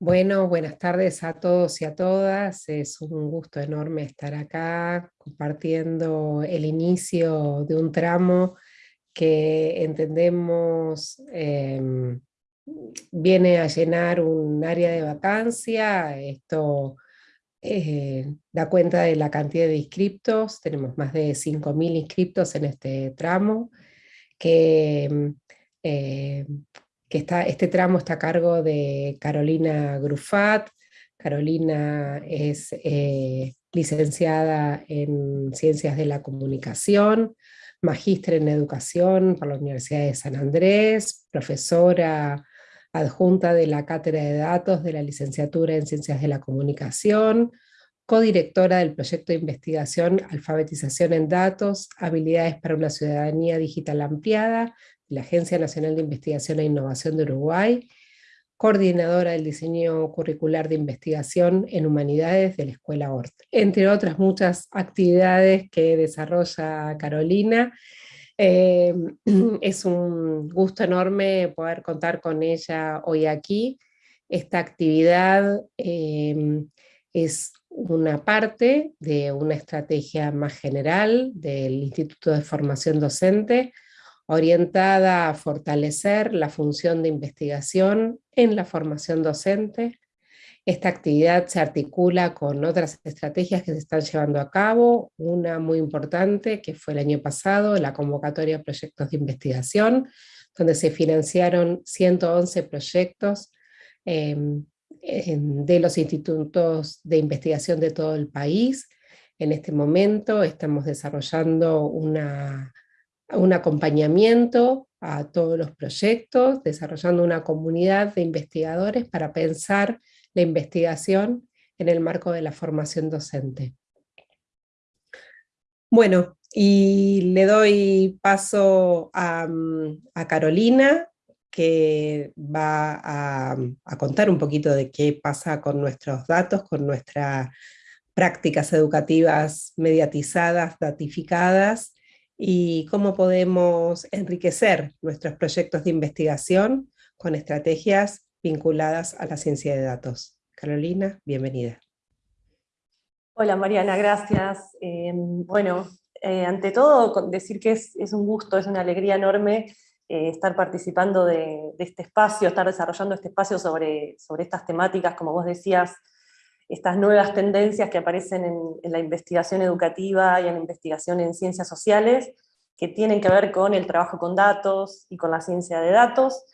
Bueno, buenas tardes a todos y a todas. Es un gusto enorme estar acá compartiendo el inicio de un tramo que entendemos em, viene a llenar un área de vacancia. Esto eh, da cuenta de la cantidad de inscriptos. Tenemos más de 5.000 inscriptos en este tramo que em, eh, que este tramo está a cargo de Carolina Grufat. Carolina es eh, licenciada en Ciencias de la Comunicación, magíster en Educación por la Universidad de San Andrés, profesora adjunta de la Cátedra de Datos de la Licenciatura en Ciencias de la Comunicación, codirectora del proyecto de investigación Alfabetización en Datos, Habilidades para una Ciudadanía Digital Ampliada, la Agencia Nacional de Investigación e Innovación de Uruguay, coordinadora del diseño curricular de investigación en humanidades de la Escuela ORT, entre otras muchas actividades que desarrolla Carolina. Eh, es un gusto enorme poder contar con ella hoy aquí. Esta actividad eh, es una parte de una estrategia más general del Instituto de Formación Docente, orientada a fortalecer la función de investigación en la formación docente. Esta actividad se articula con otras estrategias que se están llevando a cabo, una muy importante que fue el año pasado, la convocatoria de proyectos de investigación, donde se financiaron 111 proyectos em, de los institutos de investigación de todo el país. En este momento estamos desarrollando una un acompañamiento a todos los proyectos, desarrollando una comunidad de investigadores para pensar la investigación en el marco de la formación docente. Bueno, y le doy paso a, Carolina, que va a, a, contar un poquito de qué pasa con nuestros datos, con nuestras prácticas educativas mediatizadas, datificadas, y cómo podemos enriquecer nuestros proyectos de investigación con estrategias vinculadas a la ciencia de datos. Carolina, bienvenida. Hola Mariana, gracias. Eh, bueno, eh, ante todo decir que es, un gusto, es una alegría enorme eh, estar participando de, este espacio, estar desarrollando este espacio sobre, sobre estas temáticas, como vos decías, estas nuevas tendencias que aparecen en, la investigación educativa y en la investigación en ciencias sociales, que tienen que ver con el trabajo con datos y con la ciencia de datos.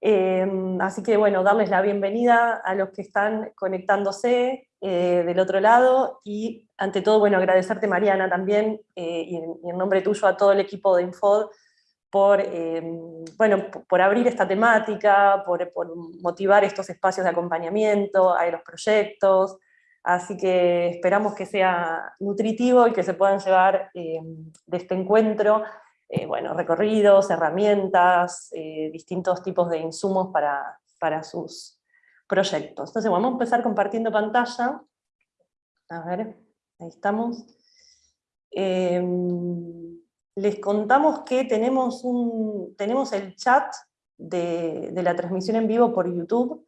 Em, así que bueno, darles la bienvenida a los que están conectándose eh, del otro lado, y ante todo, bueno, agradecerte Mariana también, eh, y, en, nombre tuyo a todo el equipo de Infod, por, em, bueno, por abrir esta temática, por, motivar estos espacios de acompañamiento a los proyectos, así que esperamos que sea nutritivo y que se puedan llevar em, de este encuentro eh, bueno, recorridos, herramientas, eh, distintos tipos de insumos para, para sus proyectos. Entonces vamos a empezar compartiendo pantalla. A ver, ahí estamos. Les contamos que tenemos, un, tenemos el chat de, la transmisión en vivo por YouTube,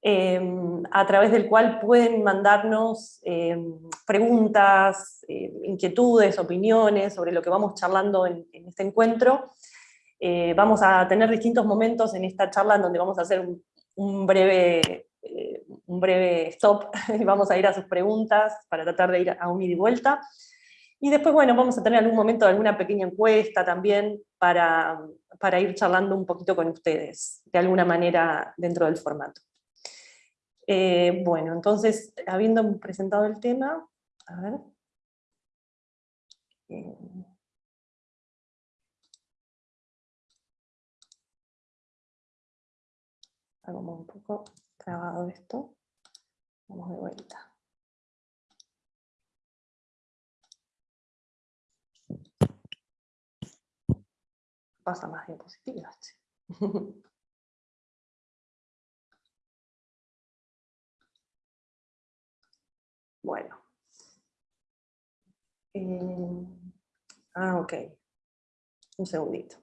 em, a través del cual pueden mandarnos em, preguntas, eh, inquietudes, opiniones sobre lo que vamos charlando en, este encuentro. Eh, vamos a tener distintos momentos en esta charla en donde vamos a hacer un, breve, eh, un breve stop y vamos a ir a sus preguntas para tratar de ir a un ida y vuelta. Y después, bueno, vamos a tener algún momento alguna pequeña encuesta también para, para ir charlando un poquito con ustedes, de alguna manera dentro del formato. Eh, bueno, entonces, habiendo presentado el tema, a ver. Eh, hago un poco trabado esto. Vamos de vuelta. Pasa más diapositivas. bueno. Eh, ah, ok. Un segundito.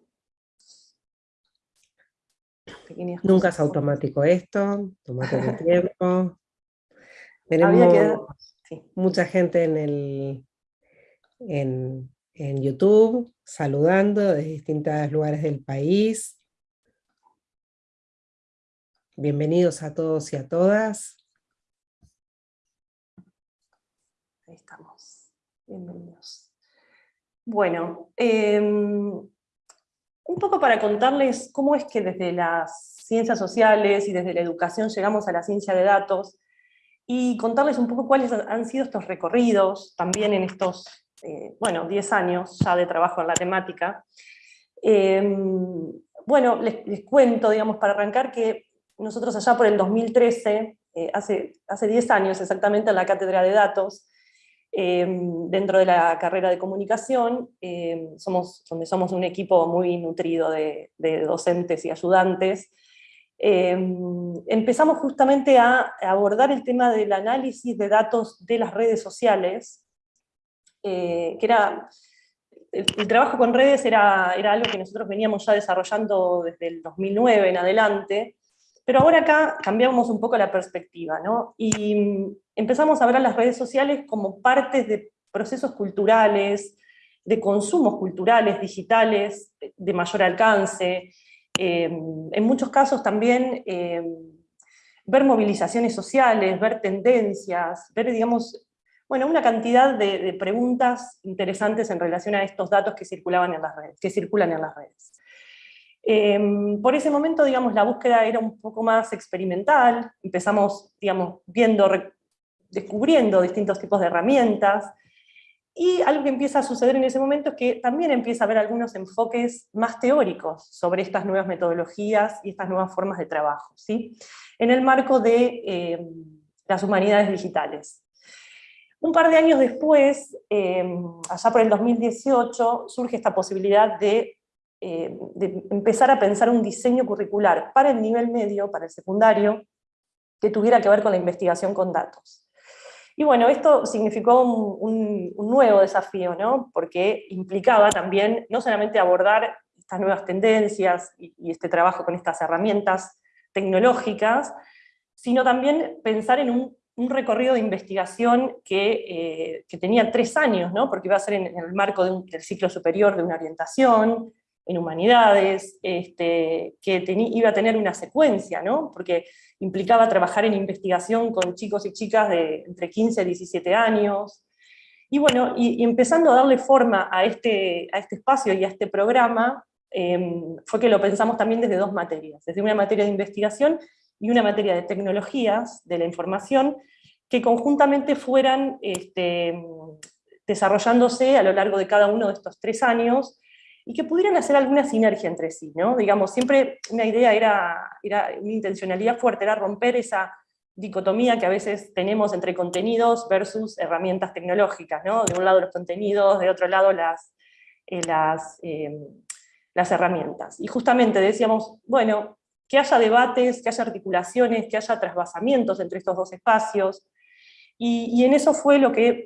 Nunca es automático esto, tomate tu tiempo. Tenemos mucha gente en, el, en, en YouTube saludando de distintos lugares del país. Bienvenidos a todos y a todas. Ahí estamos. Bienvenidos. Bueno, em, un poco para contarles cómo es que desde las ciencias sociales y desde la educación llegamos a la ciencia de datos, y contarles un poco cuáles han sido estos recorridos, también en estos, eh, bueno, 10 años ya de trabajo en la temática. Em, bueno, les, cuento, digamos, para arrancar, que nosotros allá por el 2013, eh, hace, hace 10 años exactamente, en la Cátedra de Datos, em, dentro de la carrera de comunicación, em, somos, donde somos un equipo muy nutrido de, docentes y ayudantes, Em, empezamos justamente a abordar el tema del análisis de datos de las redes sociales, eh, que era, el, trabajo con redes era, era algo que nosotros veníamos ya desarrollando desde el 2009 en adelante, pero ahora acá cambiamos un poco la perspectiva, ¿no? y mm, empezamos a ver a las redes sociales como partes de procesos culturales, de consumos culturales, digitales, de mayor alcance, Em, en muchos casos también em, ver movilizaciones sociales, ver tendencias, ver, digamos, bueno, una cantidad de, preguntas interesantes en relación a estos datos que, circulaban en las redes, que circulan en las redes. Em, por ese momento, digamos, la búsqueda era un poco más experimental, empezamos, digamos, viendo, descubriendo distintos tipos de herramientas, y algo que empieza a suceder en ese momento es que también empieza a haber algunos enfoques más teóricos sobre estas nuevas metodologías y estas nuevas formas de trabajo, ¿sí? en el marco de eh, las humanidades digitales. Un par de años después, eh, allá por el 2018, surge esta posibilidad eh, de empezar a pensar un diseño curricular para el nivel medio, para el secundario, que tuviera que ver con la investigación con datos. Y bueno, esto significó un, nuevo desafío, ¿no? porque implicaba también no solamente abordar estas nuevas tendencias y, este trabajo con estas herramientas tecnológicas, sino también pensar en un, recorrido de investigación que, eh, tenía tres años, ¿no? porque iba a ser en, el marco de un, del ciclo superior de una orientación, en humanidades, este, que iba a tener una secuencia, ¿no? porque implicaba trabajar en investigación con chicos y chicas de entre 15 y 17 años, y bueno, y, empezando a darle forma a este, a este espacio y a este programa, em, fue que lo pensamos también desde dos materias, desde una materia de investigación y una materia de tecnologías de la información, que conjuntamente fueran este, desarrollándose a lo largo de cada uno de estos tres años, y que pudieran hacer alguna sinergia entre sí, ¿no? Digamos, siempre una idea era, era una intencionalidad fuerte, era romper esa dicotomía que a veces tenemos entre contenidos versus herramientas tecnológicas, ¿no? De un lado los contenidos, de otro lado las, eh, em, las herramientas. Y justamente decíamos, bueno, que haya debates, que haya articulaciones, que haya trasvasamientos entre estos dos espacios, y, en eso fue lo que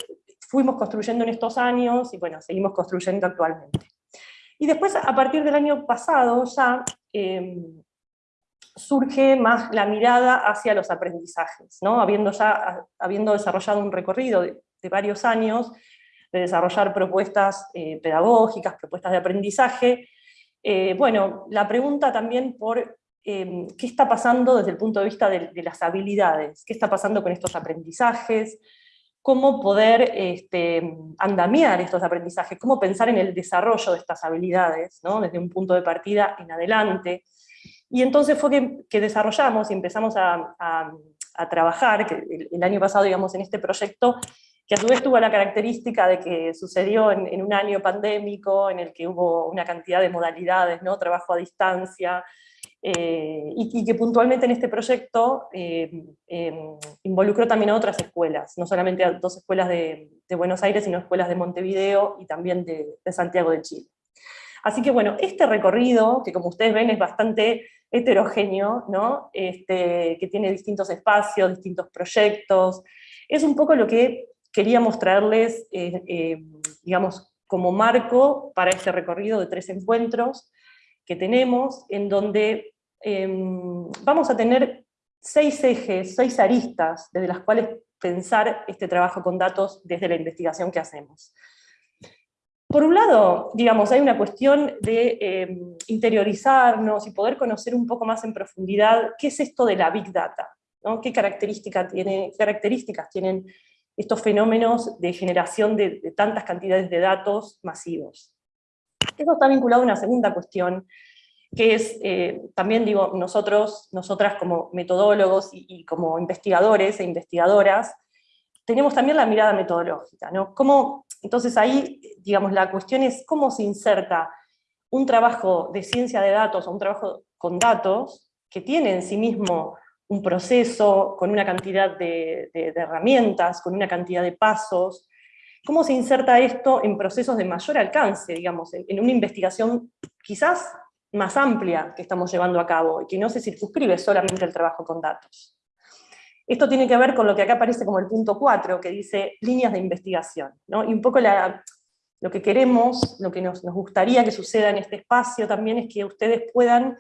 fuimos construyendo en estos años, y bueno, seguimos construyendo actualmente. Y después, a partir del año pasado, ya em, surge más la mirada hacia los aprendizajes, ¿no? habiendo, ya, habiendo desarrollado un recorrido de, varios años, de desarrollar propuestas eh, pedagógicas, propuestas de aprendizaje, eh, bueno, la pregunta también por em, qué está pasando desde el punto de vista de, las habilidades, qué está pasando con estos aprendizajes, cómo poder este, andamiar estos aprendizajes, cómo pensar en el desarrollo de estas habilidades, ¿no? desde un punto de partida en adelante. Y entonces fue que, desarrollamos y empezamos a, trabajar, el, año pasado, digamos, en este proyecto, que a su vez tuvo la característica de que sucedió en, en, un año pandémico, en el que hubo una cantidad de modalidades, ¿no? trabajo a distancia, eh, y, que puntualmente en este proyecto eh, em, involucró también a otras escuelas, no solamente a dos escuelas de, Buenos Aires, sino escuelas de Montevideo y también de, Santiago de Chile. Así que bueno, este recorrido, que como ustedes ven es bastante heterogéneo, ¿no? Este, que tiene distintos espacios, distintos proyectos, es un poco lo que queríamos traerles, eh, digamos, como marco para este recorrido de tres encuentros que tenemos, en donde em, vamos a tener seis ejes, seis aristas desde las cuales pensar este trabajo con datos desde la investigación que hacemos. Por un lado, digamos, hay una cuestión de em, interiorizarnos y poder conocer un poco más en profundidad qué es esto de la Big Data, ¿Qué, características tienen estos fenómenos de generación de, tantas cantidades de datos masivos? Eso está vinculado a una segunda cuestión, que es, eh, también digo, nosotros, nosotras como metodólogos y, como investigadores e investigadoras, tenemos también la mirada metodológica, ¿no? ¿Cómo, entonces ahí, digamos, la cuestión es cómo se inserta un trabajo de ciencia de datos o un trabajo con datos que tiene en sí mismo un proceso con una cantidad de, herramientas, con una cantidad de pasos, ¿cómo se inserta esto en procesos de mayor alcance, digamos, en, una investigación quizás más amplia que estamos llevando a cabo, y que no se circunscribe solamente al trabajo con datos? Esto tiene que ver con lo que acá aparece como el punto 4, que dice líneas de investigación, ¿no? y un poco lo que queremos, lo que nos gustaría que suceda en este espacio también es que ustedes puedan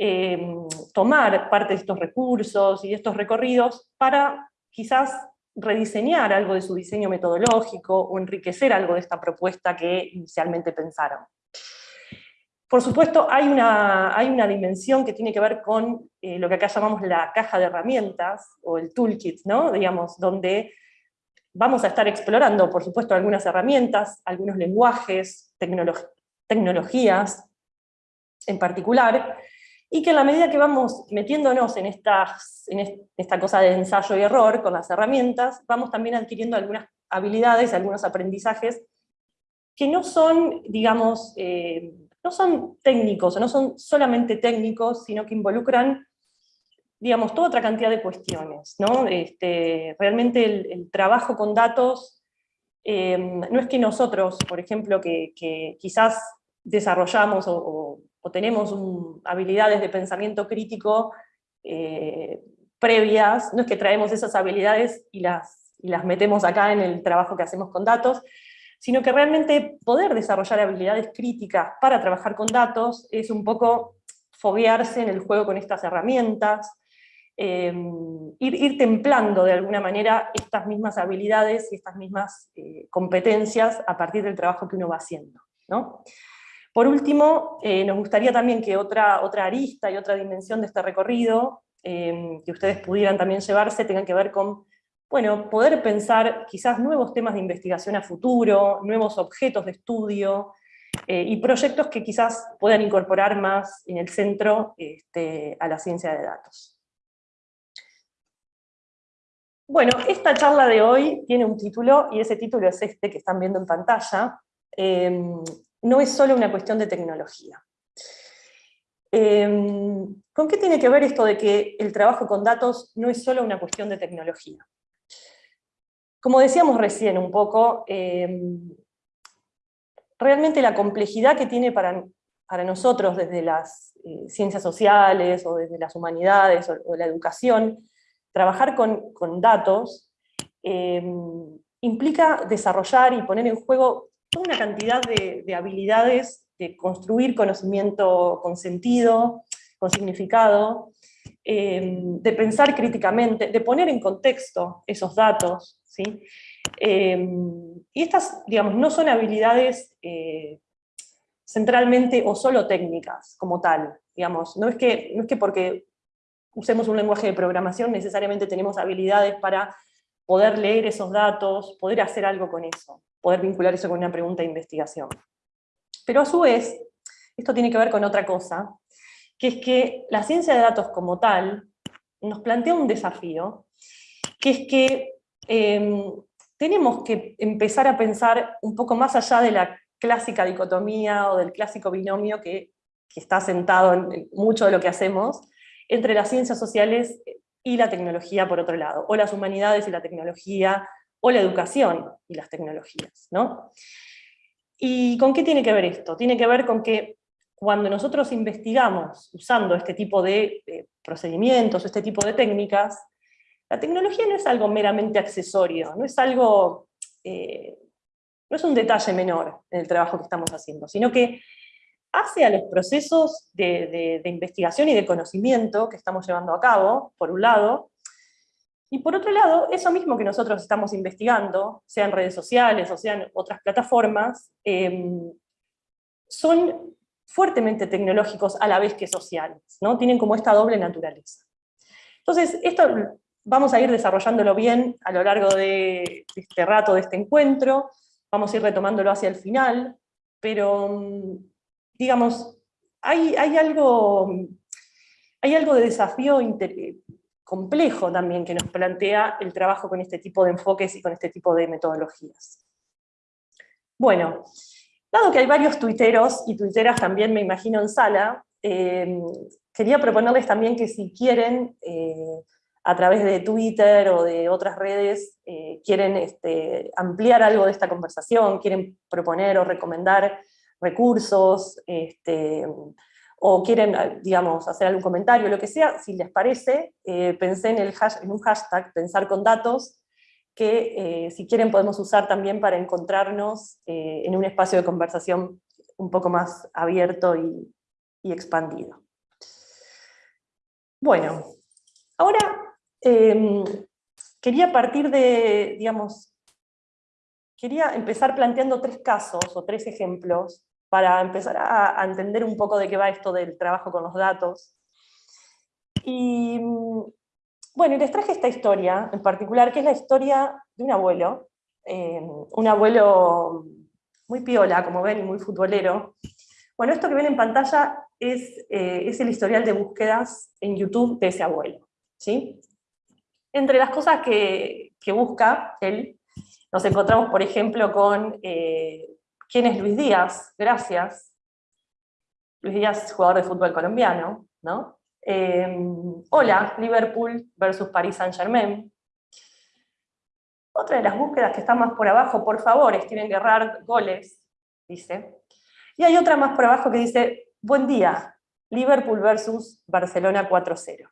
Em, tomar parte de estos recursos y de estos recorridos para quizás rediseñar algo de su diseño metodológico o enriquecer algo de esta propuesta que inicialmente pensaron. Por supuesto, hay una, hay una dimensión que tiene que ver con eh, lo que acá llamamos la caja de herramientas, o el toolkit, ¿no? digamos, donde vamos a estar explorando, por supuesto, algunas herramientas, algunos lenguajes, tecnologías en particular, y que en la medida que vamos metiéndonos en, en esta cosa de ensayo y error con las herramientas, vamos también adquiriendo algunas habilidades, algunos aprendizajes que no son, digamos, eh, no son técnicos, o no son solamente técnicos, sino que involucran, digamos, toda otra cantidad de cuestiones. ¿no? Este, realmente el, trabajo con datos, eh, no es que nosotros, por ejemplo, que, quizás desarrollamos o o tenemos habilidades de pensamiento crítico eh, previas, no es que traemos esas habilidades y las, las metemos acá en el trabajo que hacemos con datos, sino que realmente poder desarrollar habilidades críticas para trabajar con datos es un poco foguearse en el juego con estas herramientas, eh, ir, templando de alguna manera estas mismas habilidades y estas mismas eh, competencias a partir del trabajo que uno va haciendo. ¿no? Por último, eh, nos gustaría también que otra, otra arista y otra dimensión de este recorrido, eh, que ustedes pudieran también llevarse, tengan que ver con bueno, poder pensar quizás nuevos temas de investigación a futuro, nuevos objetos de estudio, eh, y proyectos que quizás puedan incorporar más en el centro este, a la ciencia de datos. Bueno, esta charla de hoy tiene un título, y ese título es este que están viendo en pantalla, no es solo una cuestión de tecnología. Em, ¿Con qué tiene que ver esto de que el trabajo con datos no es solo una cuestión de tecnología? Como decíamos recién un poco, em, realmente la complejidad que tiene para, para nosotros desde las eh, ciencias sociales o desde las humanidades o, la educación, trabajar con, con datos em, implica desarrollar y poner en juego toda una cantidad de, habilidades de construir conocimiento con sentido, con significado, eh, de pensar críticamente, de poner en contexto esos datos. Eh, y estas, digamos, no son habilidades eh, centralmente o solo técnicas como tal. Digamos. No, es que, no es que porque usemos un lenguaje de programación necesariamente tenemos habilidades para poder leer esos datos, poder hacer algo con eso poder vincular eso con una pregunta de investigación. Pero a su vez, esto tiene que ver con otra cosa, que es que la ciencia de datos como tal nos plantea un desafío, que es que em, tenemos que empezar a pensar un poco más allá de la clásica dicotomía o del clásico binomio que, está sentado en mucho de lo que hacemos, entre las ciencias sociales y la tecnología por otro lado, o las humanidades y la tecnología, o la educación y las tecnologías. ¿no? ¿Y con qué tiene que ver esto? Tiene que ver con que cuando nosotros investigamos usando este tipo de, procedimientos, este tipo de técnicas, la tecnología no es algo meramente accesorio, no es algo, eh, no es un detalle menor en el trabajo que estamos haciendo, sino que hace a los procesos de, investigación y de conocimiento que estamos llevando a cabo, por un lado, y por otro lado, eso mismo que nosotros estamos investigando, sea en redes sociales o sea en otras plataformas, em, son fuertemente tecnológicos a la vez que sociales, ¿no? Tienen como esta doble naturaleza. Entonces, esto vamos a ir desarrollándolo bien a lo largo de este rato, de este encuentro, vamos a ir retomándolo hacia el final, pero, mm, digamos, hay, algo, hay algo de desafío complejo también que nos plantea el trabajo con este tipo de enfoques y con este tipo de metodologías. Bueno, dado que hay varios tuiteros y tuiteras también me imagino en sala, eh, quería proponerles también que si quieren, eh, a través de Twitter o de otras redes, eh, quieren este, ampliar algo de esta conversación, quieren proponer o recomendar recursos, este, o quieren, eh, digamos, hacer algún comentario, lo que sea, si les parece, eh, pensé en, el en un hashtag, pensar con datos, que eh, si quieren podemos usar también para encontrarnos en un espacio de conversación un poco más abierto y, y expandido. Bueno, ahora em, quería partir de, digamos, quería empezar planteando tres casos o tres ejemplos para empezar a, entender un poco de qué va esto del trabajo con los datos. Y bueno, les traje esta historia en particular, que es la historia de un abuelo, eh, un abuelo muy piola, como ven, y muy futbolero. Bueno, esto que ven en pantalla es, eh, es el historial de búsquedas en YouTube de ese abuelo. ¿sí? Entre las cosas que, que busca él, nos encontramos, por ejemplo, con eh, ¿Quién es Luis Díaz? Gracias. Luis Díaz, jugador de fútbol colombiano, ¿no? Em, hola, Liverpool versus Paris Saint-Germain. Otra de las búsquedas que está más por abajo, por favor, Steven Gerrard, goles, dice. Y hay otra más por abajo que dice, buen día, Liverpool versus Barcelona 4-0.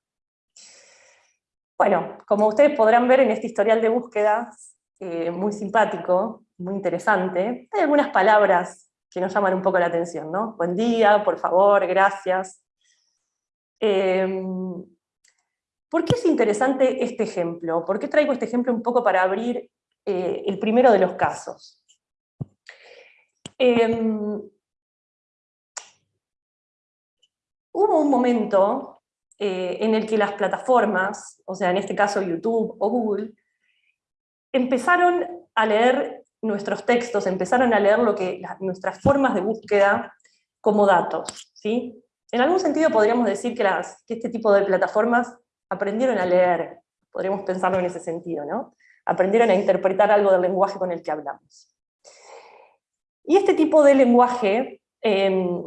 Bueno, como ustedes podrán ver en este historial de búsquedas, eh, muy simpático, muy interesante. Hay algunas palabras que nos llaman un poco la atención, ¿no? Buen día, por favor, gracias. Em, ¿Por qué es interesante este ejemplo? ¿Por qué traigo este ejemplo un poco para abrir eh, el primero de los casos? Em, hubo un momento eh, en el que las plataformas, o sea, en este caso YouTube o Google, empezaron a leer nuestros textos, empezaron a leer lo que, nuestras formas de búsqueda como datos. ¿sí? En algún sentido podríamos decir que este tipo de plataformas aprendieron a leer, podríamos pensarlo en ese sentido, ¿no? Aprendieron a interpretar algo del lenguaje con el que hablamos. Y este tipo de lenguaje, em,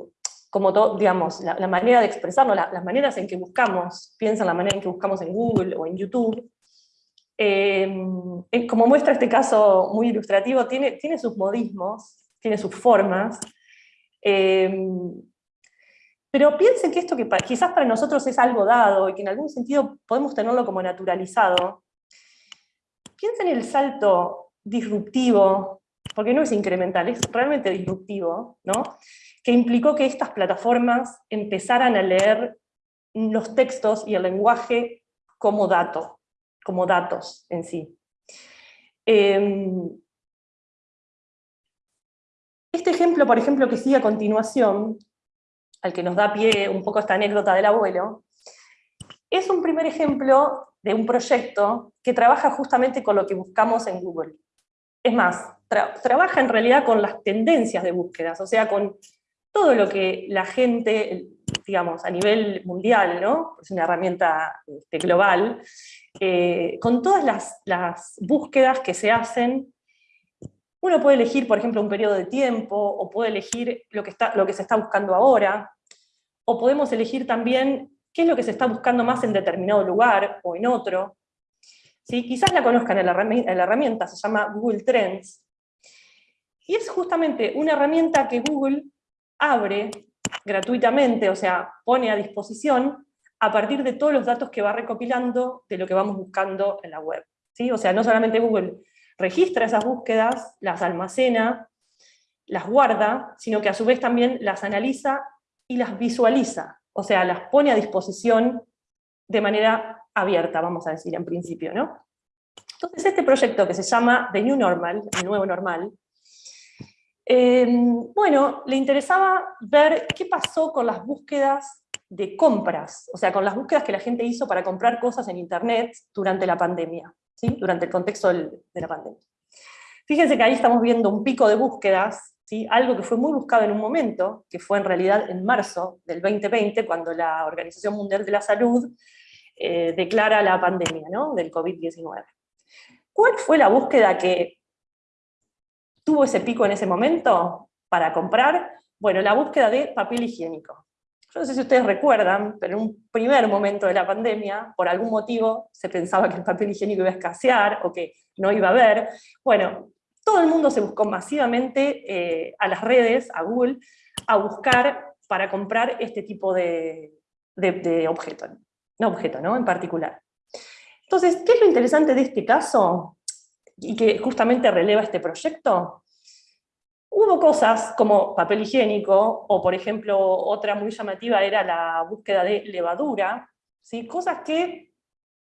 como todo, digamos, la, manera de expresarlo, las maneras en que buscamos, piensa en la manera en que buscamos en Google o en YouTube, Em, como muestra este caso muy ilustrativo, tiene, tiene sus modismos, tiene sus formas, em, pero piensen que esto que quizás para nosotros es algo dado y que en algún sentido podemos tenerlo como naturalizado, piensen en el salto disruptivo, porque no es incremental, es realmente disruptivo, ¿no? Que implicó que estas plataformas empezaran a leer los textos y el lenguaje como dato como datos en sí. Em, este ejemplo, por ejemplo, que sigue a continuación, al que nos da pie un poco esta anécdota del abuelo, es un primer ejemplo de un proyecto que trabaja justamente con lo que buscamos en Google. Es más, trabaja en realidad con las tendencias de búsquedas, o sea, con todo lo que la gente, digamos, a nivel mundial, ¿no? es una herramienta este, global, eh, con todas las, búsquedas que se hacen, uno puede elegir, por ejemplo, un periodo de tiempo, o puede elegir lo que, está, lo que se está buscando ahora, o podemos elegir también qué es lo que se está buscando más en determinado lugar o en otro. ¿Sí? Quizás la conozcan en la, herramienta, se llama Google Trends, y es justamente una herramienta que Google abre gratuitamente, o sea, pone a disposición a partir de todos los datos que va recopilando de lo que vamos buscando en la web. ¿sí? O sea, no solamente Google registra esas búsquedas, las almacena, las guarda, sino que a su vez también las analiza y las visualiza, o sea, las pone a disposición de manera abierta, vamos a decir, en principio, ¿no? Entonces este proyecto que se llama The New Normal, el nuevo normal, em, bueno, le interesaba ver qué pasó con las búsquedas de compras, o sea, con las búsquedas que la gente hizo para comprar cosas en internet durante la pandemia, ¿sí? durante el contexto de la pandemia. Fíjense que ahí estamos viendo un pico de búsquedas, algo que fue muy buscado en un momento, que fue en realidad en marzo del 2020, cuando la Organización Mundial de la Salud eh, declara la pandemia ¿no? del COVID-19. ¿Cuál fue la búsqueda que tuvo ese pico en ese momento para comprar? Bueno, la búsqueda de papel higiénico. Yo no sé si ustedes recuerdan, pero en un primer momento de la pandemia, por algún motivo, se pensaba que el papel higiénico iba a escasear o que no iba a haber. Bueno, todo el mundo se buscó masivamente eh, a las redes, a Google, a buscar para comprar este tipo de, de, objeto, no objeto, ¿no? En particular. Entonces, ¿qué es lo interesante de este caso? Y que justamente releva este proyecto. Hubo cosas como papel higiénico, o por ejemplo, otra muy llamativa era la búsqueda de levadura, ¿sí? cosas que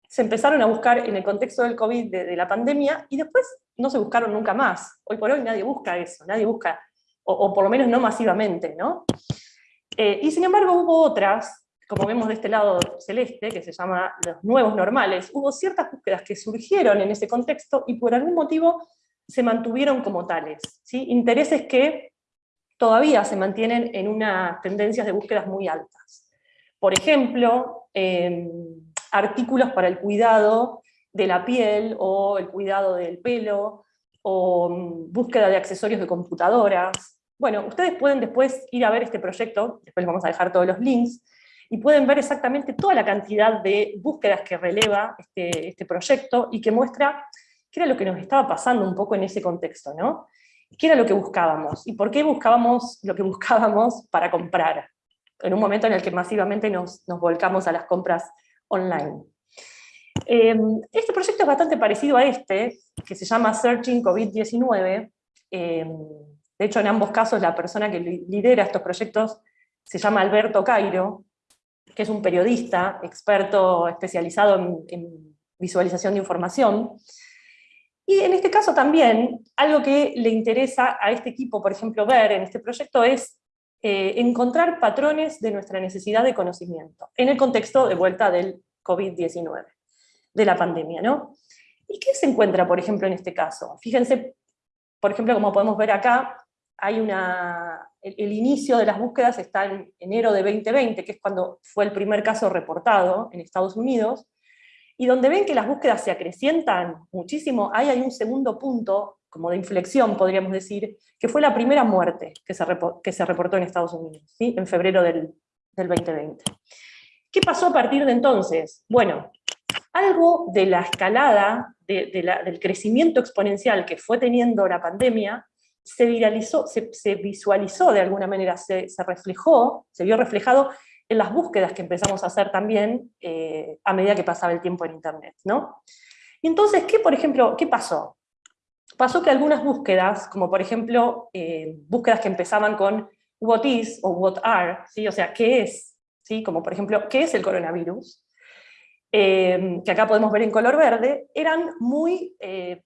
se empezaron a buscar en el contexto del COVID, de, la pandemia, y después no se buscaron nunca más. Hoy por hoy nadie busca eso, nadie busca, o, por lo menos no masivamente, ¿no? Eh, y sin embargo hubo otras, como vemos de este lado celeste, que se llama los nuevos normales, hubo ciertas búsquedas que surgieron en ese contexto y por algún motivo se mantuvieron como tales. Intereses que todavía se mantienen en unas tendencias de búsquedas muy altas. Por ejemplo, em, artículos para el cuidado de la piel o el cuidado del pelo, o mm, búsqueda de accesorios de computadoras. Bueno, ustedes pueden después ir a ver este proyecto, después les vamos a dejar todos los links, y pueden ver exactamente toda la cantidad de búsquedas que releva este, este proyecto y que muestra qué era lo que nos estaba pasando un poco en ese contexto, ¿no? ¿Qué era lo que buscábamos? ¿Y por qué buscábamos lo que buscábamos para comprar? En un momento en el que masivamente nos, volcamos a las compras online. Em, este proyecto es bastante parecido a este, que se llama Searching COVID-19. Em, de hecho, en ambos casos la persona que lidera estos proyectos se llama Alberto Cairo, que es un periodista, experto especializado en visualización de información, y en este caso también, algo que le interesa a este equipo, por ejemplo, ver en este proyecto es eh, encontrar patrones de nuestra necesidad de conocimiento, en el contexto de vuelta del COVID-19, de la pandemia, ¿no? ¿Y qué se encuentra, por ejemplo, en este caso? Fíjense, por ejemplo, como podemos ver acá, hay una, el, inicio de las búsquedas está en enero de 2020, que es cuando fue el primer caso reportado en Estados Unidos, y donde ven que las búsquedas se acrecientan muchísimo, ahí hay un segundo punto, como de inflexión podríamos decir, que fue la primera muerte que se, reportó en Estados Unidos, ¿sí? en febrero del, del 2020. ¿Qué pasó a partir de entonces? Bueno, algo de la escalada, de, la, del crecimiento exponencial que fue teniendo la pandemia, se viralizó, se, visualizó de alguna manera, se, se reflejó, se vio reflejado en las búsquedas que empezamos a hacer también eh, a medida que pasaba el tiempo en Internet. ¿no? Y entonces, ¿qué, por ejemplo, qué pasó? Pasó que algunas búsquedas, como por ejemplo, eh, búsquedas que empezaban con what is o what are, ¿sí? o sea, ¿qué es? ¿sí? Como por ejemplo, ¿qué es el coronavirus? Eh, que acá podemos ver en color verde, eran muy,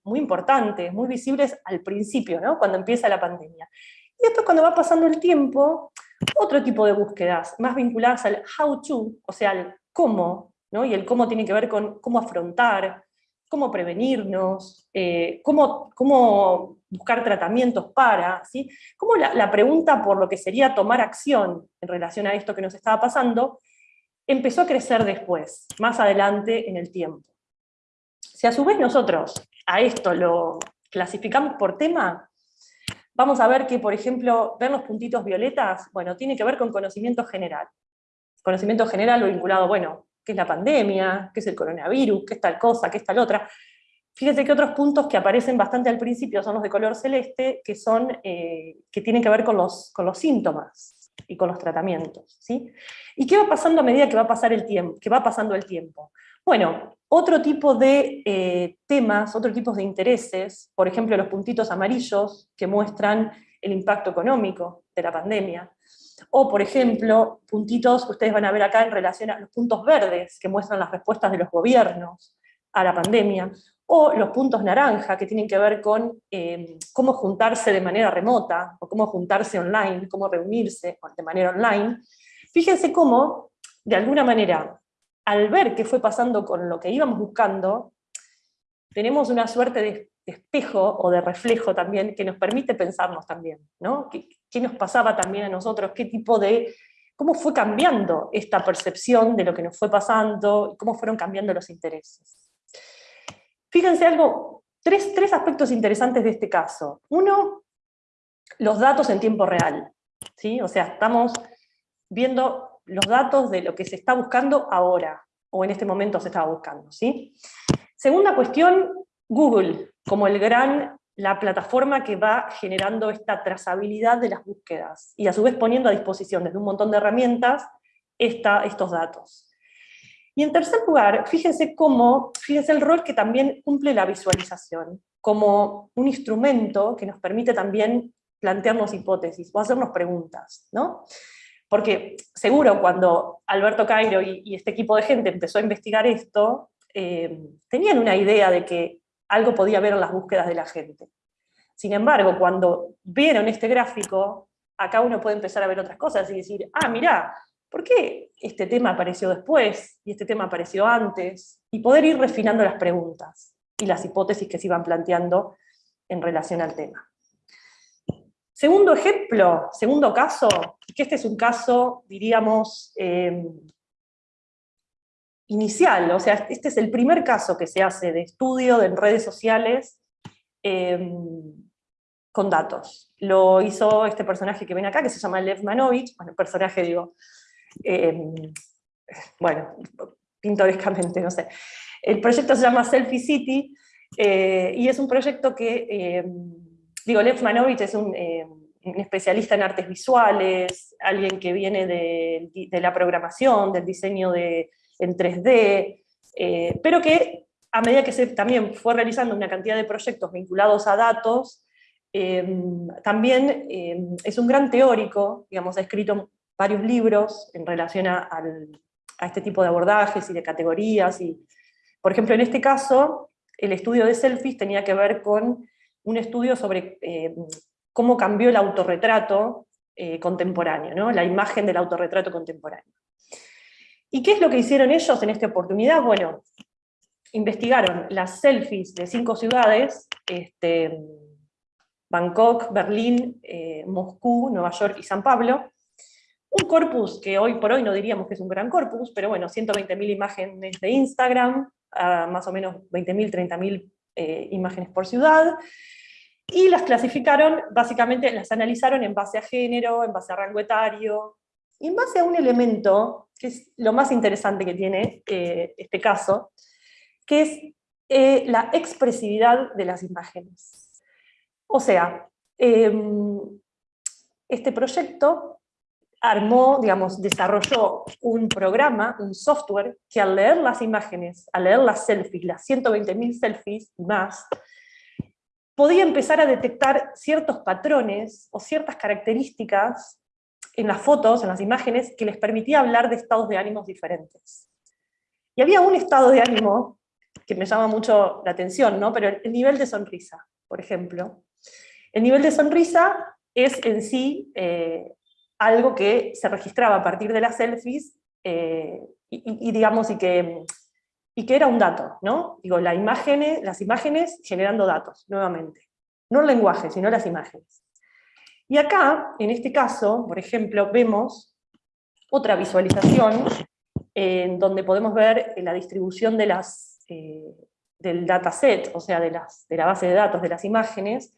muy importantes, muy visibles al principio, ¿no? cuando empieza la pandemia. Y después cuando va pasando el tiempo, otro tipo de búsquedas, más vinculadas al how to, o sea, al cómo, ¿no? y el cómo tiene que ver con cómo afrontar, cómo prevenirnos, eh, cómo, cómo, buscar tratamientos para, ¿sí? Cómo la, la, pregunta por lo que sería tomar acción en relación a esto que nos estaba pasando, empezó a crecer después, más adelante en el tiempo. Si a su vez nosotros a esto lo clasificamos por tema, vamos a ver que, por ejemplo, ver los puntitos violetas, bueno, tiene que ver con conocimiento general. Conocimiento general vinculado, bueno, qué es la pandemia, qué es el coronavirus, qué es tal cosa, qué es tal otra. Fíjense que otros puntos que aparecen bastante al principio son los de color celeste, que, son, eh, que tienen que ver con los, con los síntomas y con los tratamientos. ¿sí? ¿Y qué va pasando a medida que va, pasar el tiempo, que va pasando el tiempo? Bueno, otro tipo de eh, temas, otro tipo de intereses, por ejemplo los puntitos amarillos que muestran el impacto económico de la pandemia. O, por ejemplo, puntitos que ustedes van a ver acá en relación a los puntos verdes que muestran las respuestas de los gobiernos a la pandemia, o los puntos naranja que tienen que ver con eh, cómo juntarse de manera remota, o cómo juntarse online, cómo reunirse de manera online. Fíjense cómo, de alguna manera, al ver qué fue pasando con lo que íbamos buscando, tenemos una suerte de espejo o de reflejo también que nos permite pensarnos también, ¿no? ¿Qué, ¿Qué, nos pasaba también a nosotros? ¿Qué tipo de... cómo fue cambiando esta percepción de lo que nos fue pasando, cómo fueron cambiando los intereses. Fíjense algo, tres, tres aspectos interesantes de este caso. Uno, los datos en tiempo real, ¿sí? O sea, estamos viendo los datos de lo que se está buscando ahora, o en este momento se estaba buscando, ¿sí? Segunda cuestión, Google, como el gran, la plataforma que va generando esta trazabilidad de las búsquedas, y a su vez poniendo a disposición desde un montón de herramientas estos datos. Y en tercer lugar, fíjense cómo, fíjense el rol que también cumple la visualización, como un instrumento que nos permite también plantearnos hipótesis o hacernos preguntas, ¿no? Porque seguro cuando Alberto Cairo y, este equipo de gente empezó a investigar esto, eh, tenían una idea de que algo podía ver en las búsquedas de la gente. Sin embargo, cuando vieron este gráfico, acá uno puede empezar a ver otras cosas y decir, ah, mirá, ¿por qué este tema apareció después y este tema apareció antes? Y poder ir refinando las preguntas y las hipótesis que se iban planteando en relación al tema. Segundo ejemplo, segundo caso, que este es un caso, diríamos, eh, inicial, o sea, este es el primer caso que se hace de estudio en redes sociales em, con datos. Lo hizo este personaje que viene acá, que se llama Lev Manovich, bueno, personaje digo, em, bueno, pintorescamente, no sé. El proyecto se llama Selfie City, eh, y es un proyecto que, em, digo, Lev Manovich es un, especialista en artes visuales, alguien que viene de, la programación, del diseño de en 3D, eh, pero que a medida que se también fue realizando una cantidad de proyectos vinculados a datos, también es un gran teórico, digamos, ha escrito varios libros en relación a, este tipo de abordajes y de categorías, y, por ejemplo, en este caso, el estudio de selfies tenía que ver con un estudio sobre em, cómo cambió el autorretrato eh, contemporáneo, ¿no? la imagen del autorretrato contemporáneo. ¿Y qué es lo que hicieron ellos en esta oportunidad? Bueno, investigaron las selfies de cinco ciudades, este, Bangkok, Berlín, eh, Moscú, Nueva York y San Pablo, un corpus que hoy por hoy no diríamos que es un gran corpus, pero bueno, 120.000 imágenes de Instagram, más o menos 20.000, 30.000 eh, imágenes por ciudad, y las clasificaron, básicamente las analizaron en base a género, en base a rango etario, y en base a un elemento, que es lo más interesante que tiene eh, este caso, que es eh, la expresividad de las imágenes. O sea, em, este proyecto armó, digamos, desarrolló un programa, un software, que al leer las imágenes, al leer las selfies, las 120.000 selfies y más, podía empezar a detectar ciertos patrones o ciertas características en las fotos, en las imágenes, que les permitía hablar de estados de ánimos diferentes. Y había un estado de ánimo que me llama mucho la atención, ¿no? pero el nivel de sonrisa, por ejemplo. El nivel de sonrisa es en sí eh, algo que se registraba a partir de las selfies eh, y, digamos, y que, y que era un dato, ¿no? Digo, la imagen, las imágenes generando datos, nuevamente. No el lenguaje, sino las imágenes. Y acá, en este caso, por ejemplo, vemos otra visualización en donde podemos ver la distribución eh, del dataset, o sea, de, las, de la base de datos de las imágenes,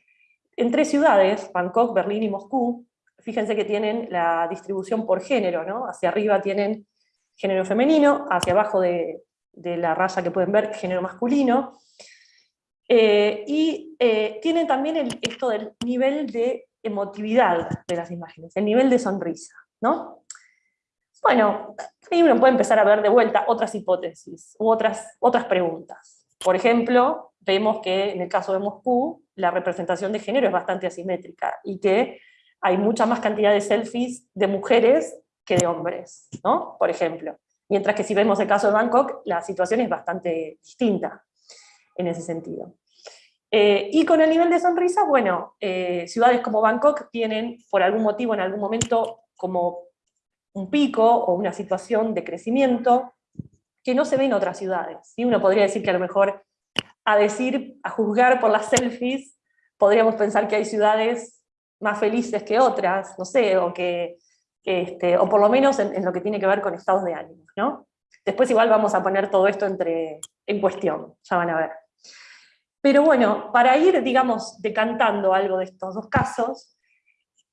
en tres ciudades, Bangkok, Berlín y Moscú. Fíjense que tienen la distribución por género, ¿no? Hacia arriba tienen género femenino, hacia abajo de, la raya que pueden ver, género masculino. Eh, y eh, tienen también esto del nivel de emotividad de las imágenes, el nivel de sonrisa, ¿no? Bueno, ahí uno puede empezar a ver de vuelta otras hipótesis u otras, otras preguntas. Por ejemplo, vemos que en el caso de Moscú, la representación de género es bastante asimétrica, y que hay mucha más cantidad de selfies de mujeres que de hombres, ¿no? Por ejemplo. Mientras que si vemos el caso de Bangkok, la situación es bastante distinta en ese sentido. Eh, y con el nivel de sonrisa, bueno, eh, ciudades como Bangkok tienen, por algún motivo, en algún momento, como un pico o una situación de crecimiento que no se ve en otras ciudades. y Uno podría decir que a lo mejor, a decir, a juzgar por las selfies, podríamos pensar que hay ciudades más felices que otras, no sé, o que, este, o por lo menos en, lo que tiene que ver con estados de ánimo, ¿no? Después igual vamos a poner todo esto entre, en cuestión, ya van a ver. Pero bueno, para ir, digamos, decantando algo de estos dos casos,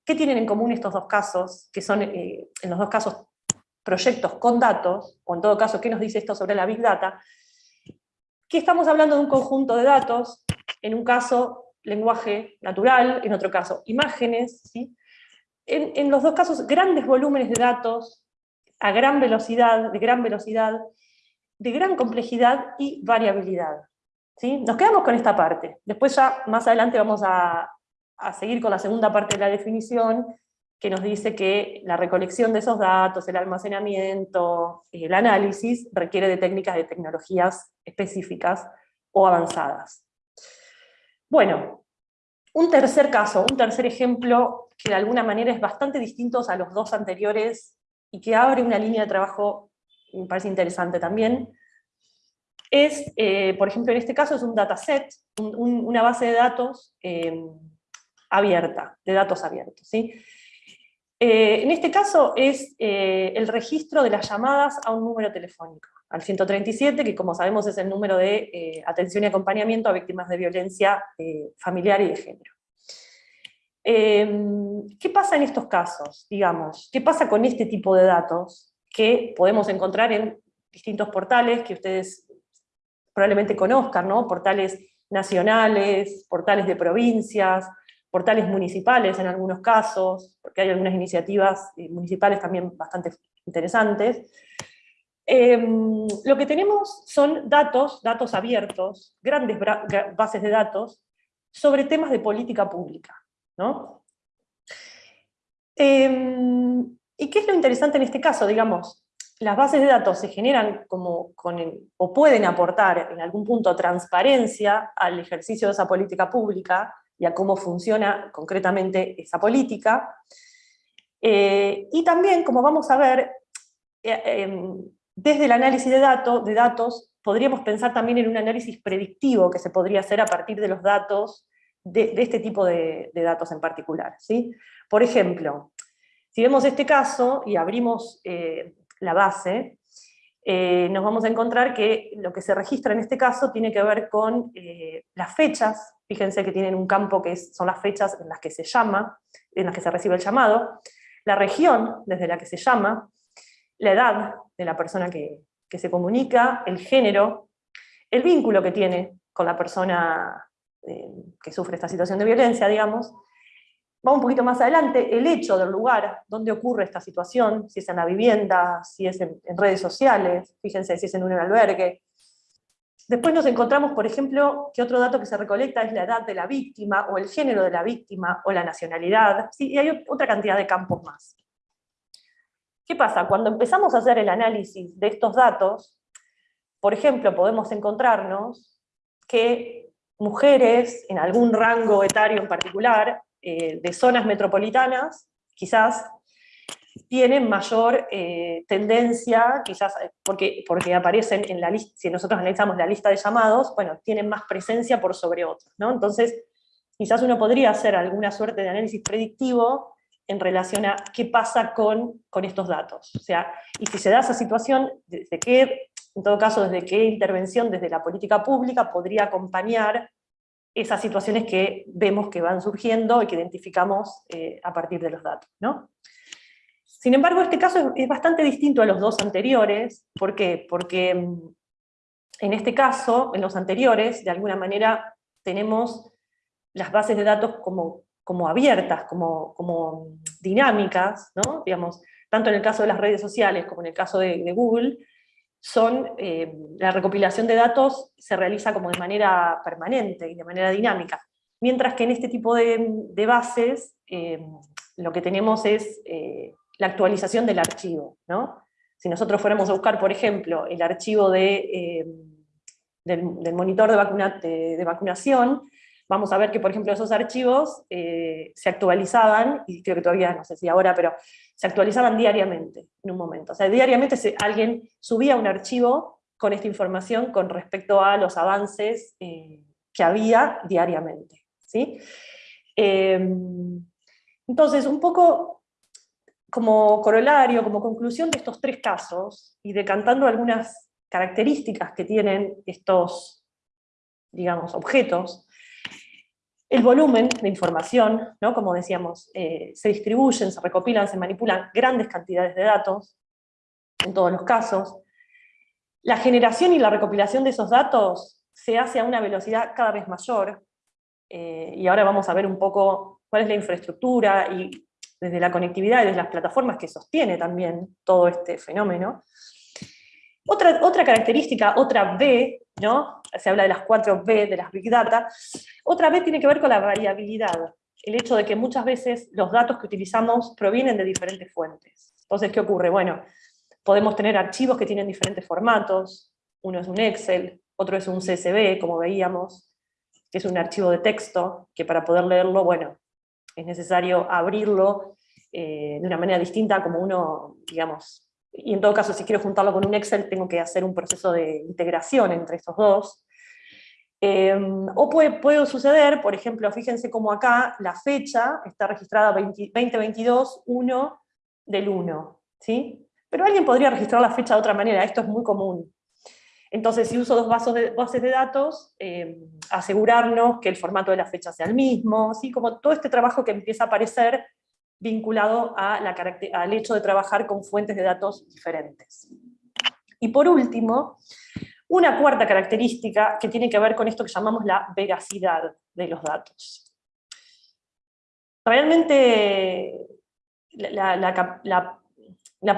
¿qué tienen en común estos dos casos? Que son, eh, en los dos casos, proyectos con datos, o en todo caso, ¿qué nos dice esto sobre la Big Data? Que estamos hablando de un conjunto de datos, en un caso lenguaje natural, en otro caso imágenes, ¿sí? en, los dos casos grandes volúmenes de datos, a gran velocidad, de gran velocidad, de gran complejidad y variabilidad. Nos quedamos con esta parte. Después ya más adelante vamos a, seguir con la segunda parte de la definición, que nos dice que la recolección de esos datos, el almacenamiento, el análisis, requiere de técnicas de tecnologías específicas o avanzadas. Bueno, un tercer caso, un tercer ejemplo que de alguna manera es bastante distinto a los dos anteriores y que abre una línea de trabajo, me parece interesante también, es, eh, por ejemplo, en este caso es un dataset, una base de datos eh, abierta, de datos abiertos. ¿sí? Eh, en este caso es el registro de las llamadas a un número telefónico, al 137, que como sabemos es el número de atención y acompañamiento a víctimas de violencia familiar y de género. ¿Qué pasa en estos casos? Digamos, ¿qué pasa con este tipo de datos que podemos encontrar en distintos portales que ustedes probablemente conozcan, ¿no? portales nacionales, portales de provincias, portales municipales en algunos casos, porque hay algunas iniciativas eh, municipales también bastante interesantes. Em, lo que tenemos son datos, datos abiertos, grandes bases de datos, sobre temas de política pública. ¿no? Em, ¿Y qué es lo interesante en este caso? Digamos, las bases de datos se generan como o pueden aportar en algún punto transparencia al ejercicio de esa política pública y a cómo funciona concretamente esa política. Eh, y también, como vamos a ver, eh, em, desde el análisis de, de datos podríamos pensar también en un análisis predictivo que se podría hacer a partir de los datos, de, este tipo de, datos en particular. ¿sí? Por ejemplo, si vemos este caso y abrimos eh, la base, eh, nos vamos a encontrar que lo que se registra en este caso tiene que ver con eh, las fechas, fíjense que tienen un campo que son las fechas en las que se llama, en las que se recibe el llamado, la región desde la que se llama, la edad de la persona que, que se comunica, el género, el vínculo que tiene con la persona eh, que sufre esta situación de violencia, digamos, va un poquito más adelante, el hecho del lugar donde ocurre esta situación, si es en la vivienda, si es en, redes sociales, fíjense si es en un albergue. Después nos encontramos, por ejemplo, que otro dato que se recolecta es la edad de la víctima, o el género de la víctima, o la nacionalidad, y hay otra cantidad de campos más. ¿Qué pasa? Cuando empezamos a hacer el análisis de estos datos, por ejemplo, podemos encontrarnos que mujeres en algún rango etario en particular eh, de zonas metropolitanas, quizás, tienen mayor eh, tendencia, quizás eh, porque, porque aparecen en la lista, si nosotros analizamos la lista de llamados, bueno, tienen más presencia por sobre otros, ¿no? Entonces, quizás uno podría hacer alguna suerte de análisis predictivo en relación a qué pasa con, con estos datos. O sea, y si se da esa situación, desde qué, en todo caso, desde qué intervención desde la política pública podría acompañar esas situaciones que vemos que van surgiendo y que identificamos eh, a partir de los datos. ¿no? Sin embargo, este caso es, bastante distinto a los dos anteriores. ¿Por qué? Porque mm, en este caso, en los anteriores, de alguna manera tenemos las bases de datos como, como abiertas, como, dinámicas, ¿no? Digamos, tanto en el caso de las redes sociales como en el caso de, Google, son, eh, la recopilación de datos se realiza como de manera permanente y de manera dinámica, mientras que en este tipo de, bases eh, lo que tenemos es la actualización del archivo. ¿no? Si nosotros fuéramos a buscar, por ejemplo, el archivo de, del, monitor de vacunación, vamos a ver que, por ejemplo, esos archivos eh, se actualizaban, y creo que todavía, no sé si ahora, pero se actualizaban diariamente, en un momento. O sea, diariamente alguien subía un archivo con esta información con respecto a los avances eh, que había diariamente. ¿sí? Em, entonces, un poco como corolario, como conclusión de estos tres casos, y decantando algunas características que tienen estos, digamos, objetos, el volumen de información, ¿no? como decíamos, eh, se distribuyen, se recopilan, se manipulan grandes cantidades de datos, en todos los casos. La generación y la recopilación de esos datos se hace a una velocidad cada vez mayor, eh, y ahora vamos a ver un poco cuál es la infraestructura y desde la conectividad y desde las plataformas que sostiene también todo este fenómeno. Otra, otra característica, otra B, ¿no? se habla de las cuatro B de las Big Data, otra B tiene que ver con la variabilidad, el hecho de que muchas veces los datos que utilizamos provienen de diferentes fuentes. Entonces, ¿qué ocurre? Bueno, podemos tener archivos que tienen diferentes formatos, uno es un Excel, otro es un CSV, como veíamos, que es un archivo de texto, que para poder leerlo, bueno, es necesario abrirlo eh, de una manera distinta como uno, digamos, y en todo caso si quiero juntarlo con un Excel tengo que hacer un proceso de integración entre estos dos. Em, o puede, suceder, por ejemplo, fíjense como acá la fecha está registrada 2022, 1 del 1, ¿sí? Pero alguien podría registrar la fecha de otra manera, esto es muy común. Entonces, si uso dos bases de, bases de datos, em, asegurarnos que el formato de la fecha sea el mismo, ¿sí? como todo este trabajo que empieza a aparecer vinculado al hecho de trabajar con fuentes de datos diferentes. Y por último, una cuarta característica que tiene que ver con esto que llamamos la veracidad de los datos. Realmente la,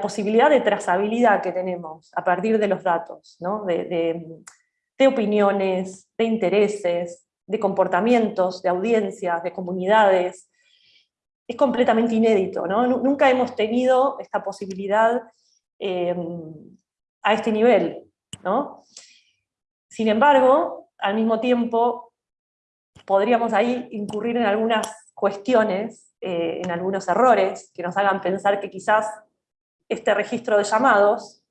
posibilidad de trazabilidad que tenemos a partir de los datos, de opiniones, de intereses, de comportamientos, de audiencias, de comunidades, es completamente inédito, ¿no? Nunca hemos tenido esta posibilidad em, a este nivel, ¿no? Sin embargo, al mismo tiempo, podríamos ahí incurrir en algunas cuestiones, eh, en algunos errores, que nos hagan pensar que quizás este registro de llamados,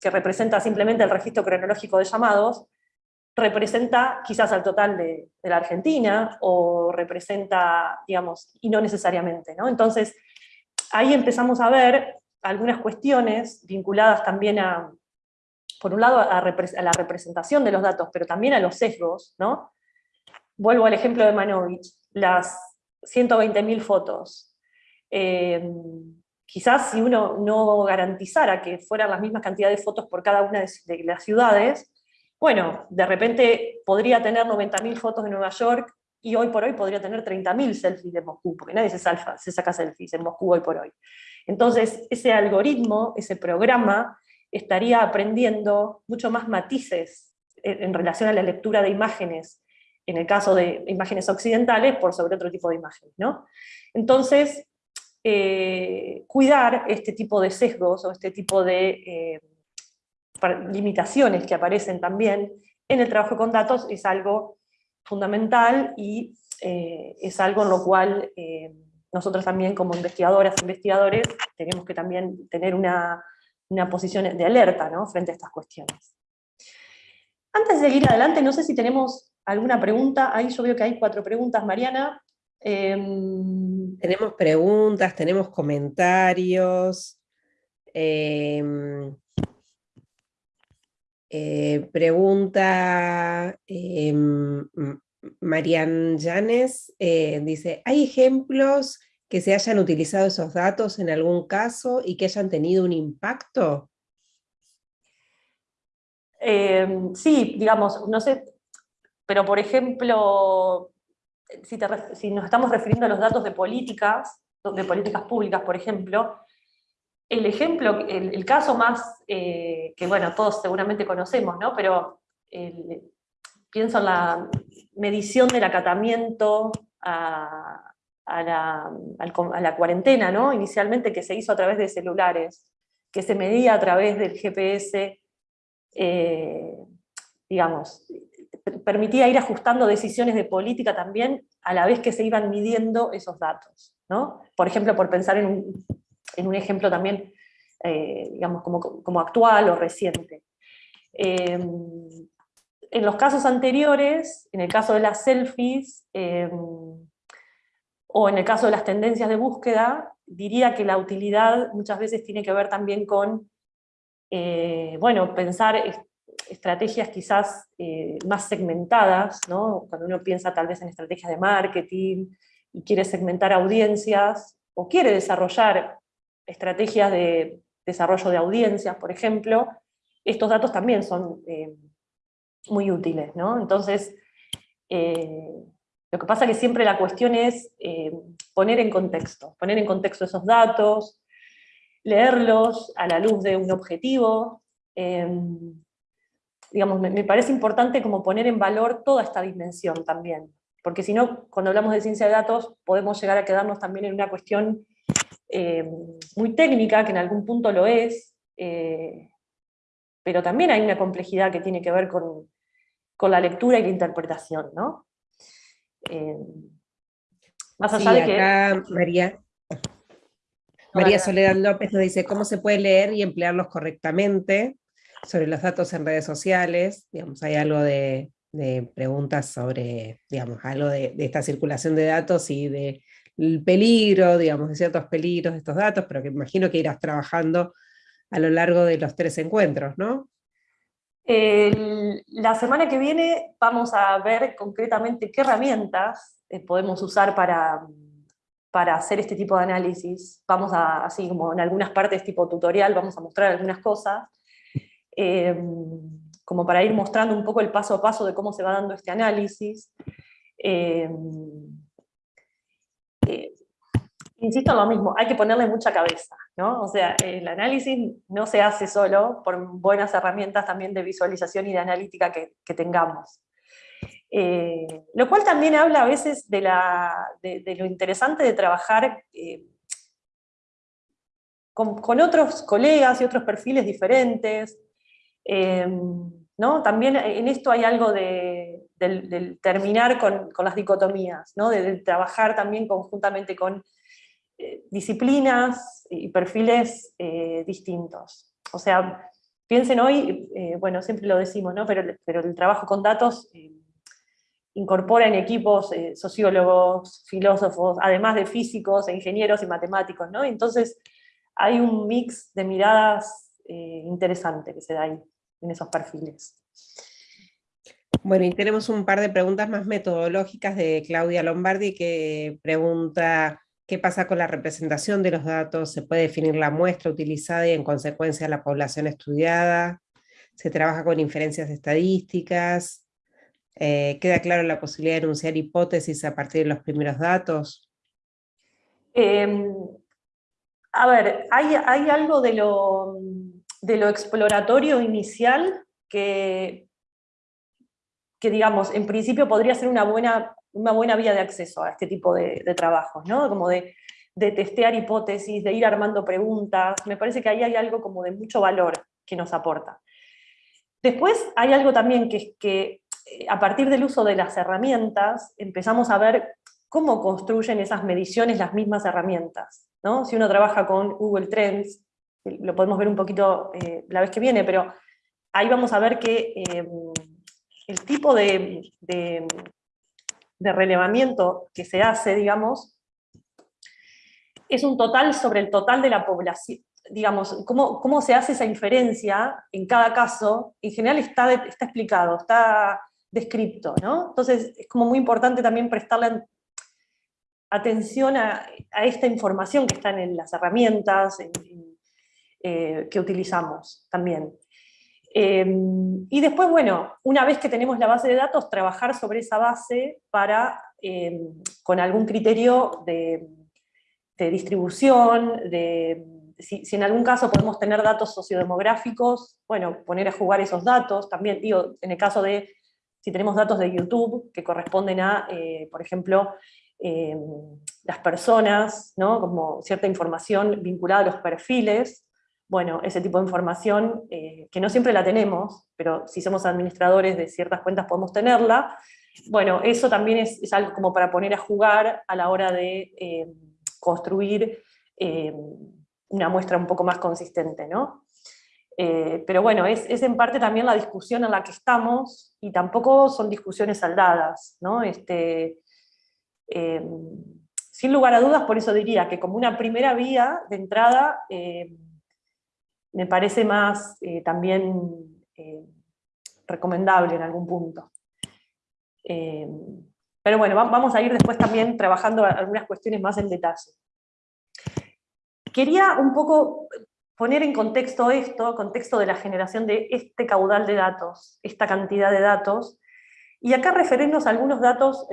que representa simplemente el registro cronológico de llamados, representa quizás al total de, la Argentina, o representa, digamos, y no necesariamente. ¿no? Entonces, ahí empezamos a ver algunas cuestiones vinculadas también a, por un lado, a, la representación de los datos, pero también a los sesgos. ¿no? Vuelvo al ejemplo de Manovich, las 120.000 fotos. Eh, quizás si uno no garantizara que fueran las mismas cantidades de fotos por cada una de las ciudades, bueno, de repente podría tener 90.000 fotos de Nueva York y hoy por hoy podría tener 30.000 selfies de Moscú, porque nadie se, se saca selfies en Moscú hoy por hoy. Entonces, ese algoritmo, ese programa, estaría aprendiendo mucho más matices en relación a la lectura de imágenes, en el caso de imágenes occidentales, por sobre otro tipo de imágenes. ¿no? Entonces, eh, cuidar este tipo de sesgos o este tipo de eh, limitaciones que aparecen también en el trabajo con datos es algo fundamental y eh, es algo en lo cual eh, nosotros también como investigadoras, investigadores, tenemos que también tener una, una posición de alerta frente a estas cuestiones. Antes de seguir adelante, no sé si tenemos alguna pregunta, ahí yo veo que hay cuatro preguntas, Mariana. Em, tenemos preguntas, tenemos comentarios. Em, eh, pregunta eh, Marian Llanes, eh, dice, ¿hay ejemplos que se hayan utilizado esos datos en algún caso y que hayan tenido un impacto? sí, digamos, no sé, pero por ejemplo, si, si, nos estamos refiriendo a los datos de políticas, de políticas públicas, por ejemplo, el ejemplo, el, caso más, que bueno, todos seguramente conocemos, ¿no? Pero pienso en la medición del acatamiento a, la, cuarentena, ¿no? inicialmente que se hizo a través de celulares, que se medía a través del GPS, eh, digamos, permitía ir ajustando decisiones de política también a la vez que se iban midiendo esos datos. ¿no? Por ejemplo, por pensar en un, ejemplo también, eh, digamos, como, actual o reciente. Eh, en los casos anteriores, en el caso de las selfies, o en el caso de las tendencias de búsqueda, diría que la utilidad muchas veces tiene que ver también con, eh, bueno, pensar estrategias quizás eh, más segmentadas, ¿no? cuando uno piensa tal vez en estrategias de marketing y quiere segmentar audiencias, o quiere desarrollar estrategias de desarrollo de audiencias, por ejemplo, estos datos también son eh, muy útiles. ¿no? Entonces, lo que pasa es que siempre la cuestión es eh, poner en contexto, poner en contexto esos datos, leerlos a la luz de un objetivo. Em, digamos, me, parece importante como poner en valor toda esta dimensión también, porque si no, cuando hablamos de ciencia de datos, podemos llegar a quedarnos también en una cuestión em, muy técnica, que en algún punto lo es, eh, pero también hay una complejidad que tiene que ver con, con la lectura y la interpretación, ¿no? Eh, más allá de que... María, María Soledad López nos dice cómo se puede leer y emplearlos correctamente sobre los datos en redes sociales. Digamos, hay algo de, preguntas sobre, digamos, algo de, esta circulación de datos y del peligro, digamos, de ciertos peligros de estos datos, pero que imagino que irás trabajando a lo largo de los tres encuentros, ¿no? la semana que viene vamos a ver concretamente qué herramientas eh, podemos usar para, para hacer este tipo de análisis. Vamos a, así como en algunas partes tipo tutorial, vamos a mostrar algunas cosas, em, como para ir mostrando un poco el paso a paso de cómo se va dando este análisis. Em, eh, insisto en lo mismo, hay que ponerle mucha cabeza, ¿no? O sea, el análisis no se hace solo por buenas herramientas también de visualización y de analítica que, tengamos. Eh, lo cual también habla a veces de, lo interesante de trabajar eh, con, otros colegas y otros perfiles diferentes. Eh, ¿no? También en esto hay algo de, del, terminar con, las dicotomías, ¿no? de trabajar también conjuntamente con eh, disciplinas y perfiles eh, distintos. O sea, piensen hoy, eh, bueno, siempre lo decimos, ¿no? pero, pero el trabajo con datos incorpora en equipos sociólogos, filósofos, además de físicos, ingenieros y matemáticos, ¿no? Entonces hay un mix de miradas interesante que se da ahí, en esos perfiles. Bueno, y tenemos un par de preguntas más metodológicas de Claudia Lombardi que pregunta ¿Qué pasa con la representación de los datos? ¿Se puede definir la muestra utilizada y en consecuencia la población estudiada? ¿Se trabaja con inferencias estadísticas? Eh, ¿Queda claro la posibilidad de enunciar hipótesis a partir de los primeros datos? Em, a ver, hay, algo de lo, de lo, exploratorio inicial que, que, digamos, en principio podría ser una buena una buena vía de acceso a este tipo de, trabajos, ¿no? Como de, testear hipótesis, de ir armando preguntas, me parece que ahí hay algo como de mucho valor que nos aporta. Después hay algo también que es que eh, a partir del uso de las herramientas empezamos a ver cómo construyen esas mediciones las mismas herramientas. ¿no? Si uno trabaja con Google Trends, lo podemos ver un poquito eh, la vez que viene, pero ahí vamos a ver que eh, el tipo de, relevamiento que se hace, digamos, es un total sobre el total de la población, digamos, cómo, se hace esa inferencia en cada caso, en general está, está explicado, está descripto, ¿no? Entonces es como muy importante también prestarle atención a, esta información que está en las herramientas eh, que utilizamos también. Em, y después, bueno, una vez que tenemos la base de datos, trabajar sobre esa base para, em, con algún criterio de, distribución, de, si, en algún caso podemos tener datos sociodemográficos, bueno, poner a jugar esos datos, también digo, en el caso de, si tenemos datos de YouTube, que corresponden a, eh, por ejemplo, eh, las personas, ¿no? como cierta información vinculada a los perfiles, bueno, ese tipo de información, eh, que no siempre la tenemos, pero si somos administradores de ciertas cuentas podemos tenerla, bueno, eso también es, algo como para poner a jugar a la hora de eh, construir eh, una muestra un poco más consistente, ¿no? pero bueno, es, en parte también la discusión en la que estamos, y tampoco son discusiones saldadas, ¿no? Este, sin lugar a dudas, por eso diría que como una primera vía de entrada, me parece más eh, también eh, recomendable en algún punto. Eh, pero bueno, vamos a ir después también trabajando algunas cuestiones más en detalle. Quería un poco poner en contexto esto, contexto de la generación de este caudal de datos, esta cantidad de datos, y acá referirnos a algunos datos,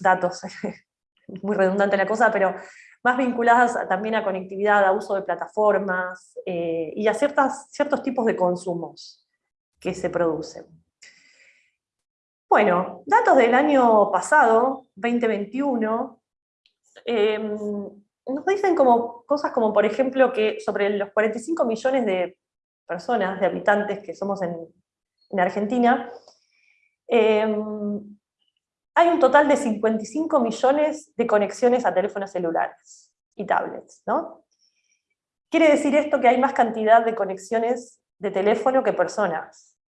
datos, muy redundante la cosa, pero más vinculadas también a conectividad, a uso de plataformas eh, y a ciertas, ciertos tipos de consumos que se producen. Bueno, datos del año pasado, 2021, em, nos dicen como, cosas como, por ejemplo, que sobre los 45 millones de personas, de habitantes que somos en, en Argentina, em, hay un total de 55 millones de conexiones a teléfonos celulares y tablets, ¿no? Quiere decir esto que hay más cantidad de conexiones de teléfono que personas.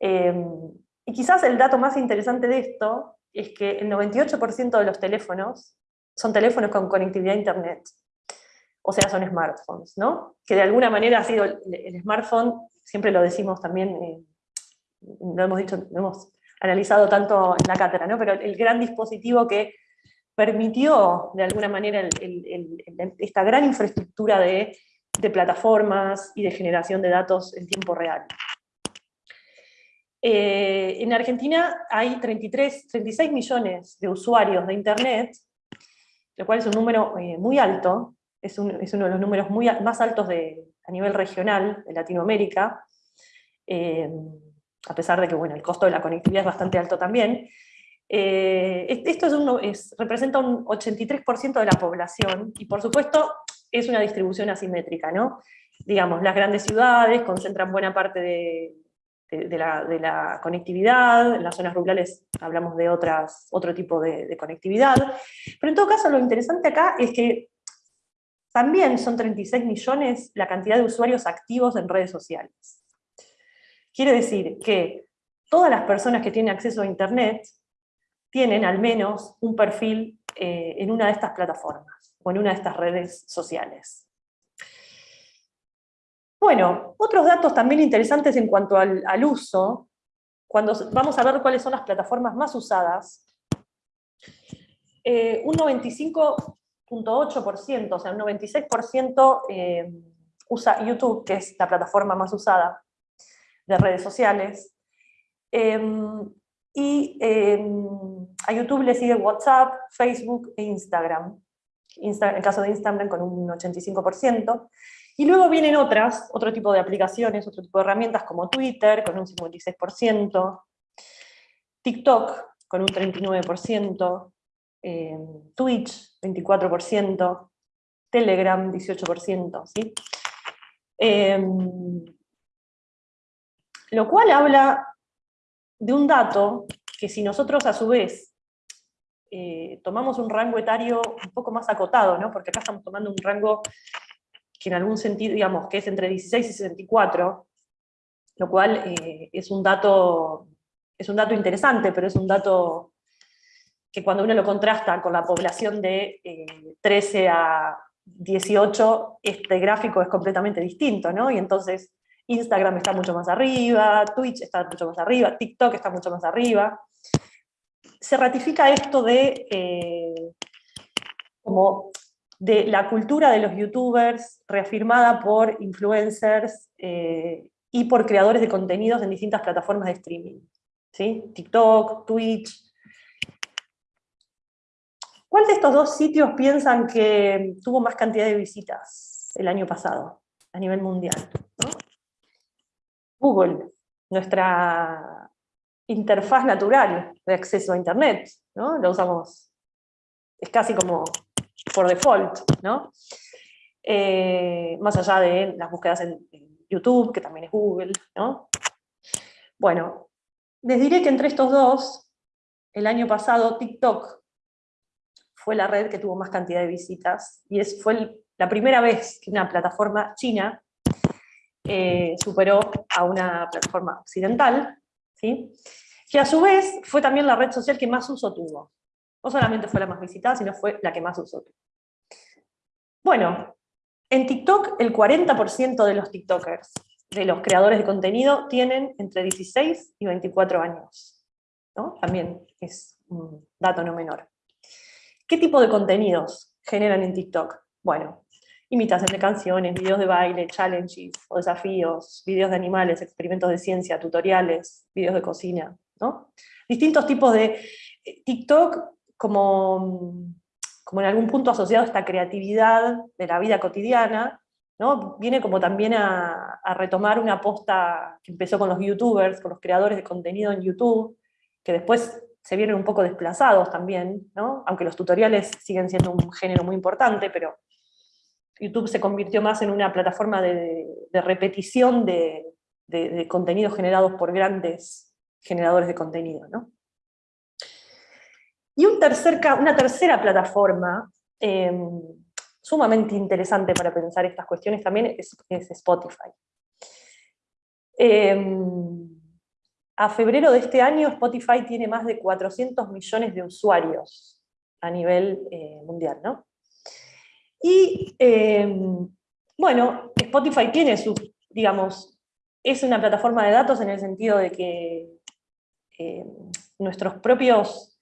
Em, y quizás el dato más interesante de esto es que el 98% de los teléfonos son teléfonos con conectividad a internet. O sea, son smartphones, ¿no? Que de alguna manera ha sido el, smartphone, siempre lo decimos también, eh, lo hemos dicho, lo hemos analizado tanto en la cátedra, ¿no? pero el gran dispositivo que permitió de alguna manera esta gran infraestructura de, plataformas y de generación de datos en tiempo real. Eh, en Argentina hay 33, 36 millones de usuarios de Internet, lo cual es un número eh, muy alto, es, uno de los números más altos de, a nivel regional de Latinoamérica. Eh, a pesar de que bueno, el costo de la conectividad es bastante alto también. Eh, esto es representa un 83% de la población, y por supuesto es una distribución asimétrica, ¿no? Digamos, las grandes ciudades concentran buena parte de, la, conectividad, en las zonas rurales hablamos de otras, otro tipo de, conectividad, pero en todo caso lo interesante acá es que también son 36 millones la cantidad de usuarios activos en redes sociales. Quiere decir que todas las personas que tienen acceso a Internet tienen al menos un perfil eh, en una de estas plataformas o en una de estas redes sociales. Bueno, otros datos también interesantes en cuanto al, uso, cuando vamos a ver cuáles son las plataformas más usadas, eh, un 95.8%, o sea, un 96% eh, usa YouTube, que es la plataforma más usada, de redes sociales. Em, y em, a YouTube le sigue WhatsApp, Facebook e Instagram. en el caso de Instagram con un 85%. Y luego vienen otras, otro tipo de aplicaciones, otro tipo de herramientas como Twitter con un 56%, TikTok con un 39%, em, Twitch 24%, Telegram 18%. ¿sí? Lo cual habla de un dato que si nosotros a su vez eh, tomamos un rango etario un poco más acotado, ¿no? porque acá estamos tomando un rango que en algún sentido, digamos, que es entre 16 y 64, lo cual eh, es, un dato, es un dato interesante, pero es un dato que cuando uno lo contrasta con la población de 13 eh, a 18, este gráfico es completamente distinto, ¿no? Y entonces Instagram está mucho más arriba, Twitch está mucho más arriba, TikTok está mucho más arriba. Se ratifica esto de, eh, como de la cultura de los youtubers reafirmada por influencers eh, y por creadores de contenidos en distintas plataformas de streaming. ¿sí? TikTok, Twitch. ¿Cuál de estos dos sitios piensan que tuvo más cantidad de visitas? el año pasado a nivel mundial? Google, nuestra interfaz natural de acceso a Internet, ¿no? Lo usamos, es casi como por default, ¿no? Eh, más allá de las búsquedas en, YouTube, que también es Google, ¿no? Bueno, les diré que entre estos dos, el año pasado TikTok fue la red que tuvo más cantidad de visitas, y es, fue la primera vez que una plataforma china eh, superó a una plataforma occidental, ¿sí? que a su vez fue también la red social que más uso tuvo. No solamente fue la más visitada, sino fue la que más uso tuvo. Bueno, en TikTok el 40% de los TikTokers, de los creadores de contenido, tienen entre 16 y 24 años. ¿no? También es un dato no menor. ¿Qué tipo de contenidos generan en TikTok? Bueno, imitación de canciones, videos de baile, challenges o desafíos, videos de animales, experimentos de ciencia, tutoriales, videos de cocina, ¿no? Distintos tipos de eh, TikTok como, como en algún punto asociado a esta creatividad de la vida cotidiana, ¿no? Viene como también a, retomar una aposta que empezó con los youtubers, con los creadores de contenido en YouTube, que después se vienen un poco desplazados también, ¿no? aunque los tutoriales siguen siendo un género muy importante, pero YouTube se convirtió más en una plataforma de, repetición de, contenidos generados por grandes generadores de contenido. Y un tercer, una tercera plataforma em, sumamente interesante para pensar estas cuestiones también es, Spotify. Em, a febrero de este año Spotify tiene más de 400 millones de usuarios a nivel eh, mundial. ¿no? Y em, bueno, Spotify tiene su, digamos, es una plataforma de datos en el sentido de que em, nuestros propios,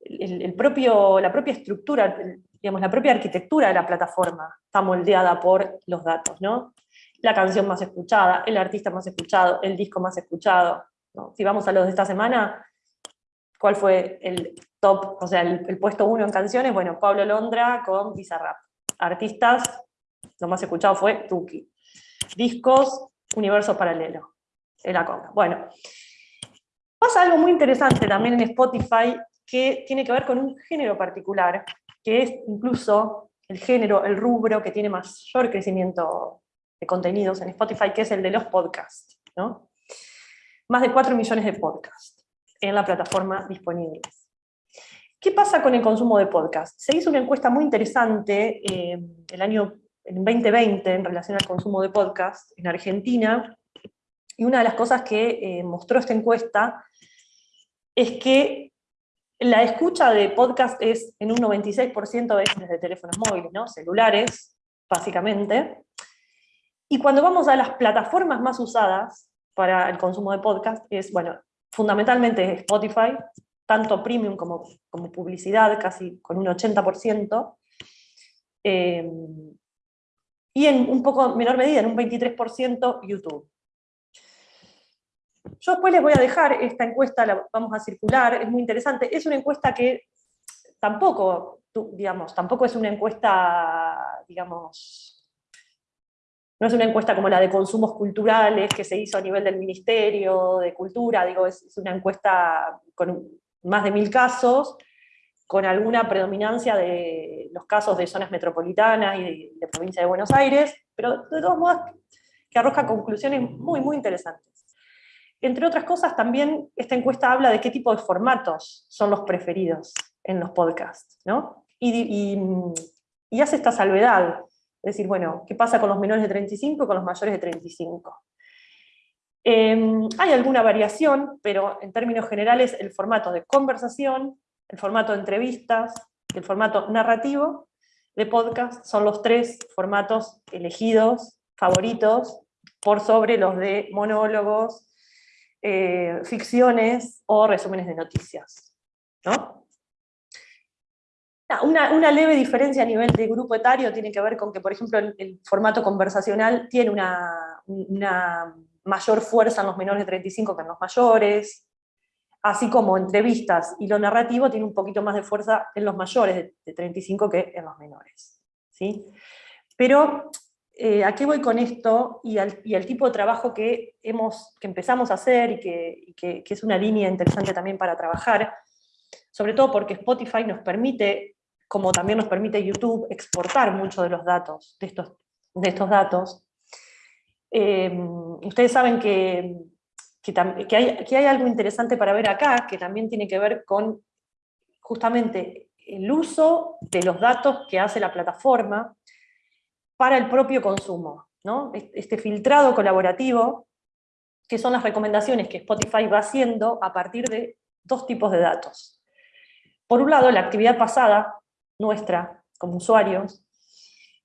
el, propio, la propia estructura, digamos, la propia arquitectura de la plataforma está moldeada por los datos, ¿no? La canción más escuchada, el artista más escuchado, el disco más escuchado. Si vamos a los de esta semana, ¿cuál fue el top, o sea, el, el puesto uno en canciones? Bueno, Pablo Londra con Bizarrap artistas, lo más escuchado fue Tuki. Discos, Universo Paralelo, el Aconga. Bueno, pasa algo muy interesante también en Spotify que tiene que ver con un género particular, que es incluso el género, el rubro que tiene mayor crecimiento de contenidos en Spotify, que es el de los podcasts. ¿no? Más de 4 millones de podcasts en la plataforma disponibles. ¿Qué pasa con el consumo de podcast? Se hizo una encuesta muy interesante eh, el año en 2020 en relación al consumo de podcast en Argentina, y una de las cosas que eh, mostró esta encuesta es que la escucha de podcast es en un 96% es desde teléfonos móviles, ¿no? celulares, básicamente. Y cuando vamos a las plataformas más usadas para el consumo de podcast, es, bueno, fundamentalmente Spotify, tanto premium como, como publicidad, casi con un 80%, eh, y en un poco menor medida, en un 23%, YouTube. Yo después les voy a dejar esta encuesta, la vamos a circular, es muy interesante. Es una encuesta que tampoco, digamos, tampoco es una encuesta, digamos, no es una encuesta como la de consumos culturales que se hizo a nivel del Ministerio de Cultura, digo, es, es una encuesta con más de mil casos, con alguna predominancia de los casos de zonas metropolitanas y de, provincia de Buenos Aires, pero de todos modos que arroja conclusiones muy, muy interesantes. Entre otras cosas, también esta encuesta habla de qué tipo de formatos son los preferidos en los podcasts, ¿no? Y, y hace esta salvedad, es decir, bueno, ¿qué pasa con los menores de 35 y con los mayores de 35? Em, hay alguna variación, pero en términos generales el formato de conversación, el formato de entrevistas, el formato narrativo de podcast son los tres formatos elegidos, favoritos, por sobre los de monólogos, eh, ficciones o resúmenes de noticias. Una, leve diferencia a nivel de grupo etario tiene que ver con que, por ejemplo, el, formato conversacional tiene una mayor fuerza en los menores de 35 que en los mayores, así como entrevistas y lo narrativo tiene un poquito más de fuerza en los mayores de 35 que en los menores. ¿sí? Pero eh, ¿a qué voy con esto? Y al, tipo de trabajo que, hemos, que empezamos a hacer y, que, es una línea interesante también para trabajar, sobre todo porque Spotify nos permite, como también nos permite YouTube, exportar muchos de los datos, de estos, de estos datos. Eh, ustedes saben que, que, hay, que hay algo interesante para ver acá, que también tiene que ver con justamente el uso de los datos que hace la plataforma, para el propio consumo. ¿no? Este filtrado colaborativo, que son las recomendaciones que Spotify va haciendo a partir de dos tipos de datos. Por un lado, la actividad pasada, nuestra, como usuarios,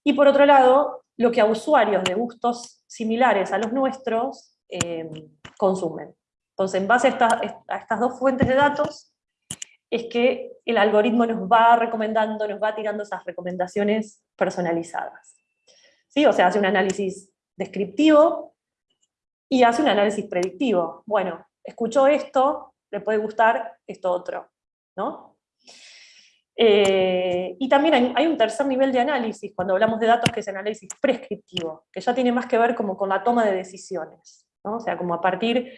y por otro lado, lo que a usuarios de gustos similares a los nuestros eh, consumen. Entonces, en base a, a estas dos fuentes de datos, es que el algoritmo nos va recomendando, nos va tirando esas recomendaciones personalizadas. O sea, hace un análisis descriptivo y hace un análisis predictivo. Bueno, escuchó esto, le puede gustar esto otro, ¿no? Eh, y también hay, un tercer nivel de análisis, cuando hablamos de datos, que es análisis prescriptivo, que ya tiene más que ver como con la toma de decisiones, ¿no? o sea, como a partir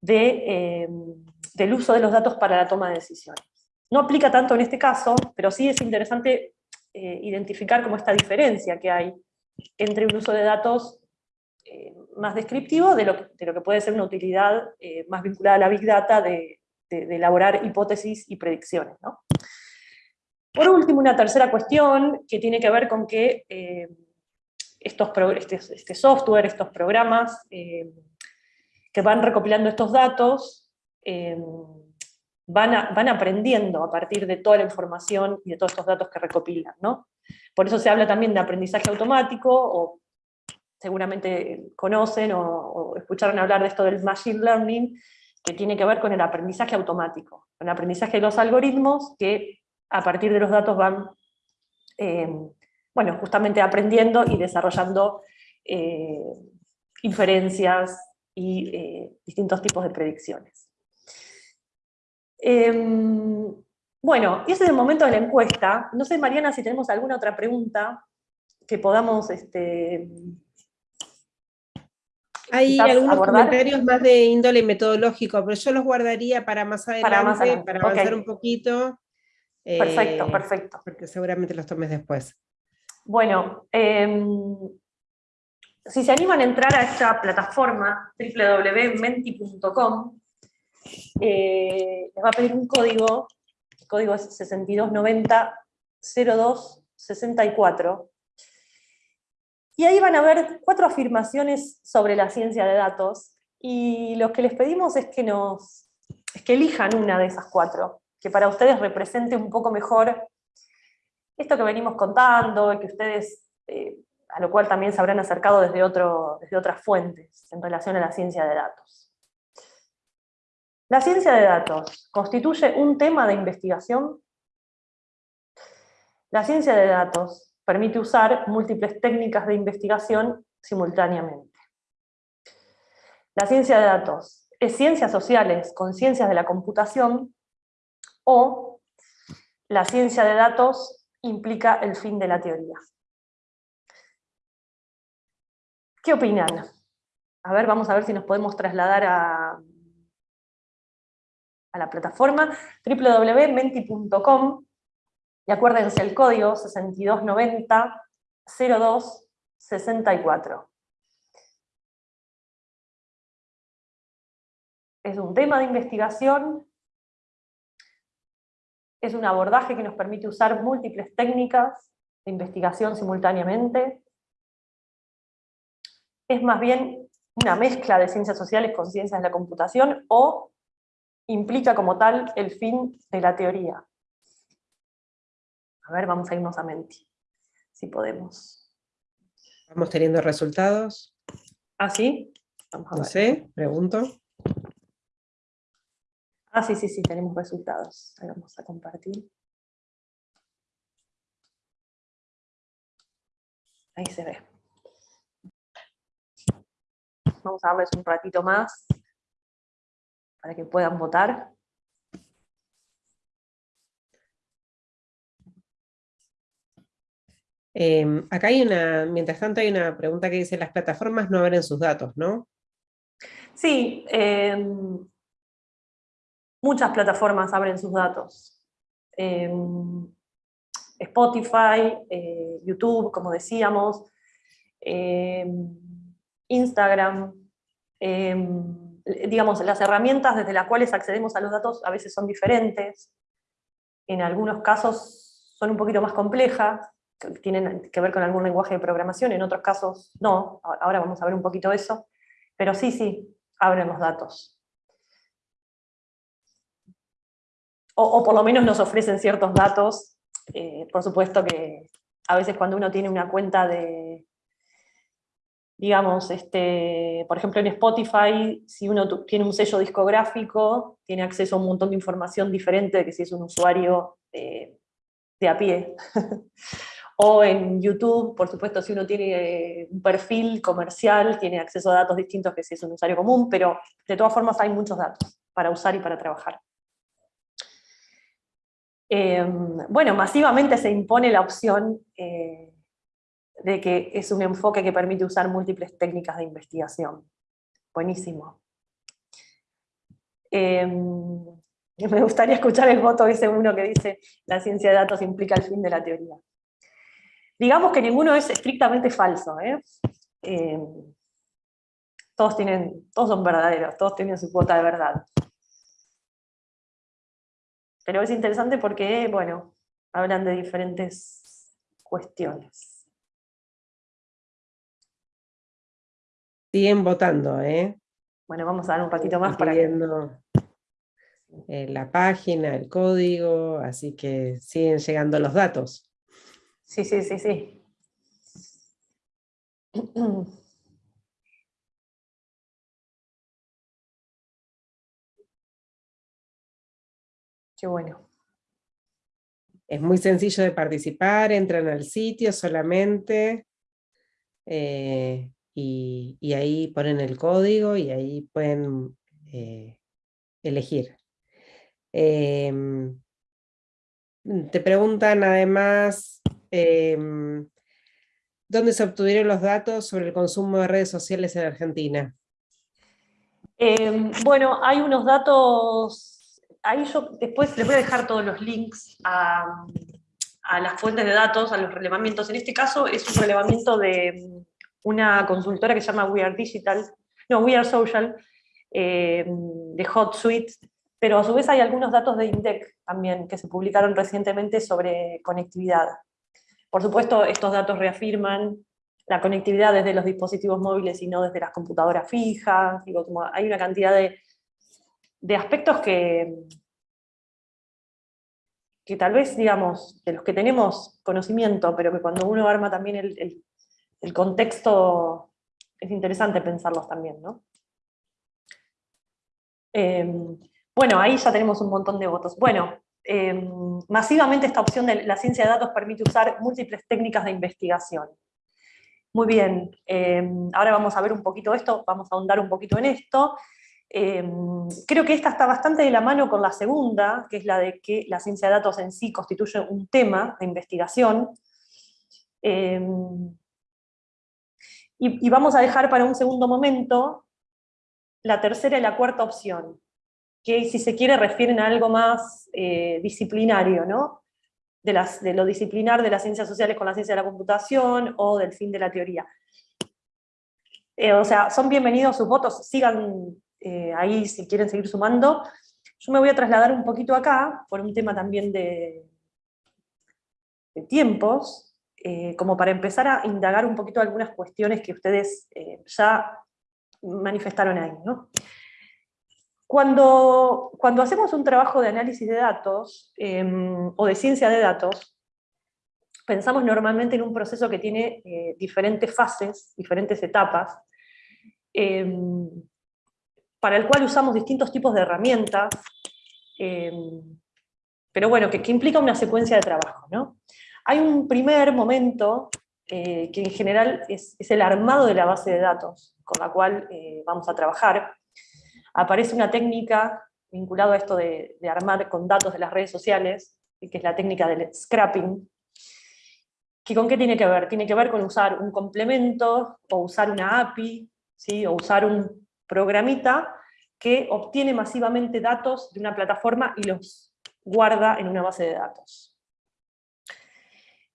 de, eh, del uso de los datos para la toma de decisiones. No aplica tanto en este caso, pero sí es interesante eh, identificar como esta diferencia que hay entre un uso de datos eh, más descriptivo de lo, que puede ser una utilidad más vinculada a la Big Data de, elaborar hipótesis y predicciones. Por último, una tercera cuestión que tiene que ver con que eh, estos este, este, software, estos programas que van recopilando estos datos, van, van, aprendiendo a partir de toda la información y de todos estos datos que recopilan. ¿no? Por eso se habla también de aprendizaje automático, o seguramente conocen o, escucharon hablar de esto del machine learning, que tiene que ver con el aprendizaje automático, con el aprendizaje de los algoritmos que a partir de los datos van, eh, bueno, justamente aprendiendo y desarrollando eh, inferencias y eh, distintos tipos de predicciones. Em, bueno, ese es el momento de la encuesta. No sé, Mariana, si tenemos alguna otra pregunta que podamos... Este, Hay algunos comentarios más de índole metodológico, pero yo los guardaría para más adelante, para, avanzar un poquito. Perfecto, eh, perfecto. Porque seguramente los tomes después. Bueno, em, si se animan a entrar a esta plataforma, www.menti.com, eh, les va a pedir un código código es 6290-0264. Y ahí van a ver cuatro afirmaciones sobre la ciencia de datos, y lo que les pedimos es que, nos, que elijan una de esas cuatro, que para ustedes represente un poco mejor esto que venimos contando, y que ustedes, eh, a lo cual también se habrán acercado desde, otro, desde otras fuentes en relación a la ciencia de datos. ¿La ciencia de datos constituye un tema de investigación? La ciencia de datos permite usar múltiples técnicas de investigación simultáneamente. La ciencia de datos es ciencias sociales con ciencias de la computación o la ciencia de datos implica el fin de la teoría. ¿Qué opinan? A ver, vamos a ver si nos podemos trasladar a, a la plataforma www.menti.com y acuérdense el código 6290 0264. Es un tema de investigación, es un abordaje que nos permite usar múltiples técnicas de investigación simultáneamente, es más bien una mezcla de ciencias sociales con ciencias de la computación o implica como tal el fin de la teoría. A ver, vamos a irnos a Menti, si podemos. ¿Vamos teniendo resultados? ¿Ah, sí? Vamos a no sé, pregunto. Ah, sí, sí, sí, tenemos resultados. Ahí vamos a compartir. Ahí se ve. Vamos a darles un ratito más para que puedan votar. Em, acá hay una, mientras tanto hay una pregunta que dice, las plataformas no abren sus datos, ¿no? Sí, em, muchas plataformas abren sus datos. Em, Spotify, eh, YouTube, como decíamos, Instagram, digamos, las herramientas desde las cuales accedemos a los datos a veces son diferentes, en algunos casos son un poquito más complejas, tienen que ver con algún lenguaje de programación, en otros casos no, ahora vamos a ver un poquito eso, pero sí, sí, abren los datos. O, por lo menos nos ofrecen ciertos datos, eh, por supuesto que a veces cuando uno tiene una cuenta de, digamos, este, por ejemplo en Spotify, si uno tiene un sello discográfico, tiene acceso a un montón de información diferente que si es un usuario eh, de a pie. O en YouTube, por supuesto, si uno tiene eh, un perfil comercial, tiene acceso a datos distintos que si es un usuario común, pero de todas formas hay muchos datos para usar y para trabajar. Em, bueno, masivamente se impone la opción eh, de que es un enfoque que permite usar múltiples técnicas de investigación. Buenísimo. Em, me gustaría escuchar el voto ese uno que dice la ciencia de datos implica el fin de la teoría. Digamos que ninguno es estrictamente falso. ¿eh? Eh, todos, tienen, todos son verdaderos, todos tienen su cuota de verdad. Pero es interesante porque, bueno, hablan de diferentes cuestiones. Siguen votando, ¿eh? Bueno, vamos a dar un ratito más para que... Eh, la página, el código, así que siguen llegando los datos. Sí, sí, sí, sí. Qué bueno. Es muy sencillo de participar, entran al sitio solamente eh, y, ahí ponen el código y ahí pueden eh, elegir. Em, te preguntan además Em, ¿Dónde se obtuvieron los datos sobre el consumo de redes sociales en Argentina? Em, bueno, hay unos datos, ahí yo después les voy a dejar todos los links a, las fuentes de datos, a los relevamientos. En este caso es un relevamiento de una consultora que se llama We Are Digital, no, We Are Social, em, de HotSuite, pero a su vez hay algunos datos de INDEC también que se publicaron recientemente sobre conectividad. Por supuesto, estos datos reafirman la conectividad desde los dispositivos móviles y no desde las computadoras fijas. hay una cantidad de, aspectos que, que tal vez, digamos, de los que tenemos conocimiento, pero que cuando uno arma también el, contexto, es interesante pensarlos también, ¿no? Em, bueno, ahí ya tenemos un montón de votos. Bueno, Em, masivamente esta opción de la ciencia de datos permite usar múltiples técnicas de investigación. Muy bien, em, ahora vamos a ver un poquito esto, vamos a ahondar un poquito en esto. Em, creo que esta está bastante de la mano con la segunda, que es la de que la ciencia de datos en sí constituye un tema de investigación. y vamos a dejar para un segundo momento la tercera y la cuarta opción, que si se quiere refieren a algo más eh, disciplinario, ¿no? De, las, de lo disciplinar de las ciencias sociales con la ciencia de la computación o del fin de la teoría. Eh, o sea, son bienvenidos sus votos, sigan eh, ahí si quieren seguir sumando. Yo me voy a trasladar un poquito acá, por un tema también de, tiempos, como para empezar a indagar un poquito algunas cuestiones que ustedes ya manifestaron ahí. Cuando, cuando hacemos un trabajo de análisis de datos em, o de ciencia de datos, pensamos normalmente en un proceso que tiene eh, diferentes fases, diferentes etapas, em, para el cual usamos distintos tipos de herramientas, em, pero bueno, que, implica una secuencia de trabajo. ¿no? Hay un primer momento eh, que en general es, el armado de la base de datos con la cual eh, vamos a trabajar, aparece una técnica vinculada a esto de, armar con datos de las redes sociales, que es la técnica del scrapping, ¿Que ¿Con qué tiene que ver? Tiene que ver con usar un complemento, o usar una API, ¿sí? o usar un programita que obtiene masivamente datos de una plataforma y los guarda en una base de datos.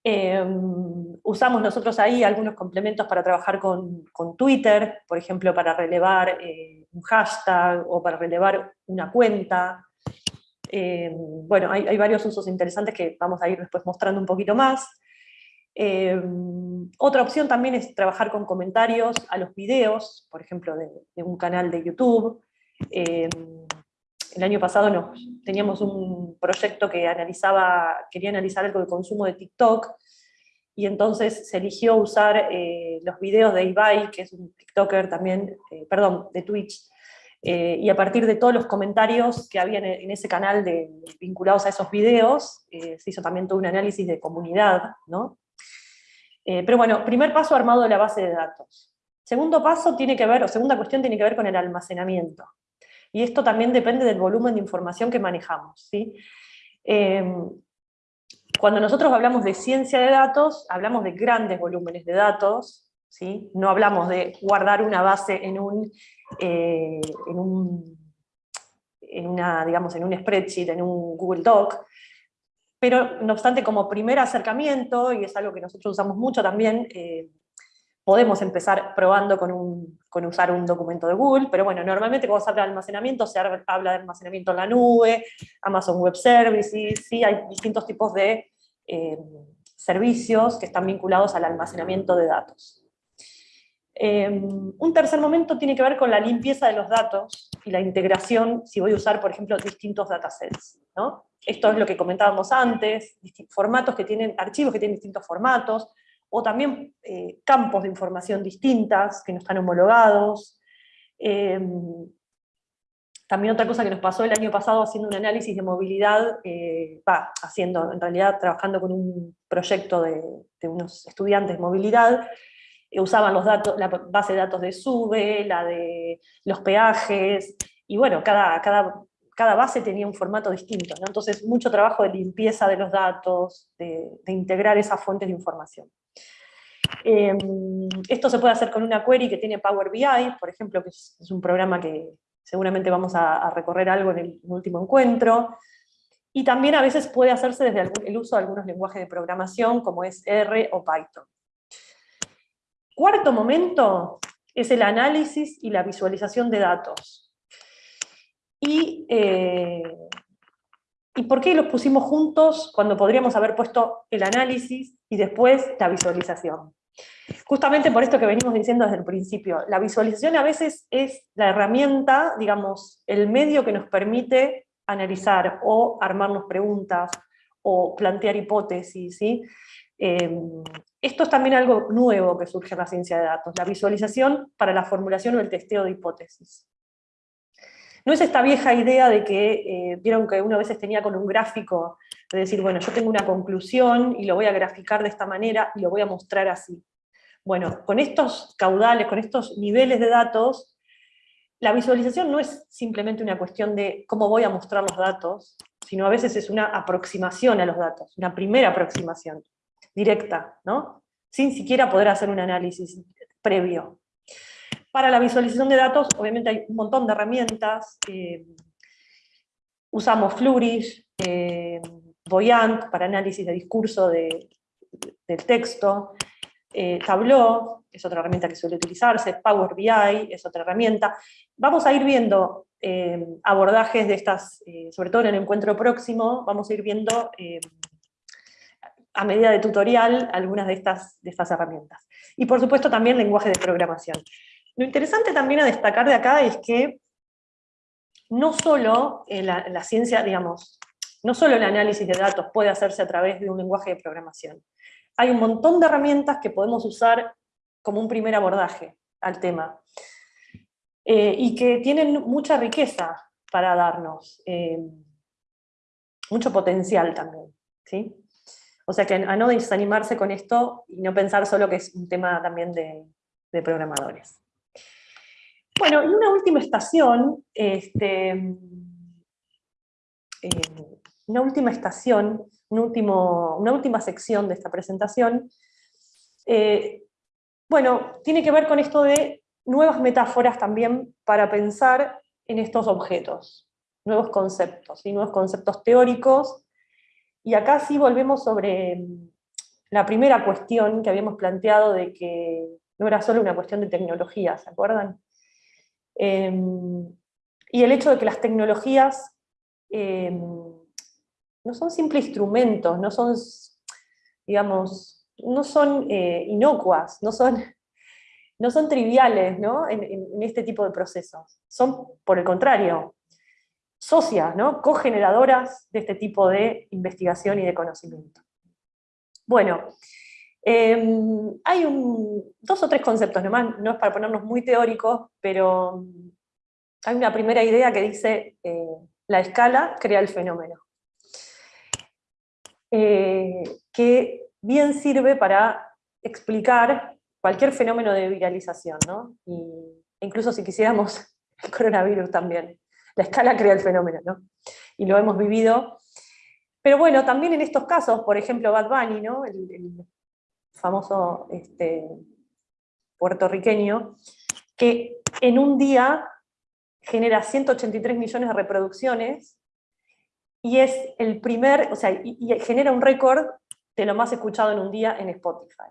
Em, usamos nosotros ahí algunos complementos para trabajar con, Twitter, por ejemplo, para relevar eh, un hashtag o para relevar una cuenta. Em, bueno, hay, varios usos interesantes que vamos a ir después mostrando un poquito más. Em, otra opción también es trabajar con comentarios a los videos, por ejemplo, de, un canal de YouTube. el año pasado nos, teníamos un proyecto que analizaba, quería analizar algo de consumo de TikTok, y entonces se eligió usar eh, los videos de Ibai, que es un TikToker también, eh, perdón, de Twitch, eh, y a partir de todos los comentarios que había en, ese canal vinculados a esos videos, se hizo también todo un análisis de comunidad, ¿no? Pero bueno, primer paso armado de la base de datos. Segundo paso tiene que ver, o segunda cuestión tiene que ver con el almacenamiento. Y esto también depende del volumen de información que manejamos, ¿sí? Cuando nosotros hablamos de ciencia de datos, hablamos de grandes volúmenes de datos, ¿sí? no hablamos de guardar una base en un, eh, en un en digamos, en un spreadsheet, en un Google Doc, pero no obstante como primer acercamiento, y es algo que nosotros usamos mucho también, eh, podemos empezar probando con, un, con, usar un documento de Google, pero bueno, normalmente cuando se habla de almacenamiento, se habla de almacenamiento en la nube, Amazon Web Services, sí, hay distintos tipos de eh, servicios que están vinculados al almacenamiento de datos. Eh, un tercer momento tiene que ver con la limpieza de los datos y la integración, si voy a usar, por ejemplo, distintos datasets. ¿no? Esto es lo que comentábamos antes, formatos que tienen, archivos que tienen distintos formatos, o también eh, campos de información distintas que no están homologados. Eh, también otra cosa que nos pasó el año pasado haciendo un análisis de movilidad, eh, haciendo, en realidad trabajando con un proyecto de, unos estudiantes de movilidad, usaban los datos, la base de datos de SUBE, la de los peajes, y bueno, cada, cada, cada base tenía un formato distinto, entonces mucho trabajo de limpieza de los datos, de integrar esas fuentes de información. Em, esto se puede hacer con una query que tiene Power BI, por ejemplo, que es, un programa que seguramente vamos a, recorrer algo en el, último encuentro. Y también a veces puede hacerse desde el uso de algunos lenguajes de programación, como es R o Python. Cuarto momento es el análisis y la visualización de datos. Y eh, ¿Y por qué los pusimos juntos cuando podríamos haber puesto el análisis y después la visualización? Justamente por esto que venimos diciendo desde el principio, la visualización a veces es la herramienta, digamos, el medio que nos permite analizar o armarnos preguntas o plantear hipótesis. Em, esto es también algo nuevo que surge en la ciencia de datos, la visualización para la formulación o el testeo de hipótesis. No es esta vieja idea de que, eh, vieron que uno a veces tenía con un gráfico, de decir, bueno, yo tengo una conclusión y lo voy a graficar de esta manera y lo voy a mostrar así. Bueno, con estos caudales, con estos niveles de datos, la visualización no es simplemente una cuestión de cómo voy a mostrar los datos, sino a veces es una aproximación a los datos, una primera aproximación directa, ¿no? sin siquiera poder hacer un análisis previo. Para la visualización de datos, obviamente hay un montón de herramientas. Eh, usamos Flourish, eh, Voyant para análisis de discurso del texto, eh, Tableau es otra herramienta que suele utilizarse, Power BI es otra herramienta. Vamos a ir viendo abordajes de estas, sobre todo en el encuentro próximo, vamos a ir viendo a medida de tutorial algunas de estas, de estas herramientas. Y por supuesto también lenguaje de programación. Lo interesante también a destacar de acá es que no solo la, la ciencia, digamos, no solo el análisis de datos puede hacerse a través de un lenguaje de programación. Hay un montón de herramientas que podemos usar como un primer abordaje al tema. Eh, y que tienen mucha riqueza para darnos, eh, mucho potencial también. ¿sí? O sea que a no desanimarse con esto y no pensar solo que es un tema también de programadores. Bueno, y una última estación, este, eh, una última estación, último, una última sección de esta presentación, eh, bueno, tiene que ver con esto de nuevas metáforas también para pensar en estos objetos, nuevos conceptos, y nuevos conceptos teóricos, y acá sí volvemos sobre la primera cuestión que habíamos planteado de que no era solo una cuestión de tecnología, ¿se acuerdan? Em, y el hecho de que las tecnologías em, no son simples instrumentos, no son, digamos, no son eh, inocuas, no son, no son triviales ¿no? En, este tipo de procesos. Son, por el contrario, socias, ¿no? cogeneradoras de este tipo de investigación y de conocimiento. Bueno, em, hay dos o tres conceptos nomás, no es para ponernos muy teóricos, pero hay una primera idea que dice eh, la escala crea el fenómeno. Eh, que bien sirve para explicar cualquier fenómeno de viralización, ¿no? incluso si quisiéramos el coronavirus también. La escala crea el fenómeno, ¿no? Y lo hemos vivido. Pero bueno, también en estos casos, por ejemplo, Bad Bunny, ¿no? el, famoso este, puertorriqueño, que en un día genera 183 millones de reproducciones y es el primer, o sea, y, genera un récord de lo más escuchado en un día en Spotify.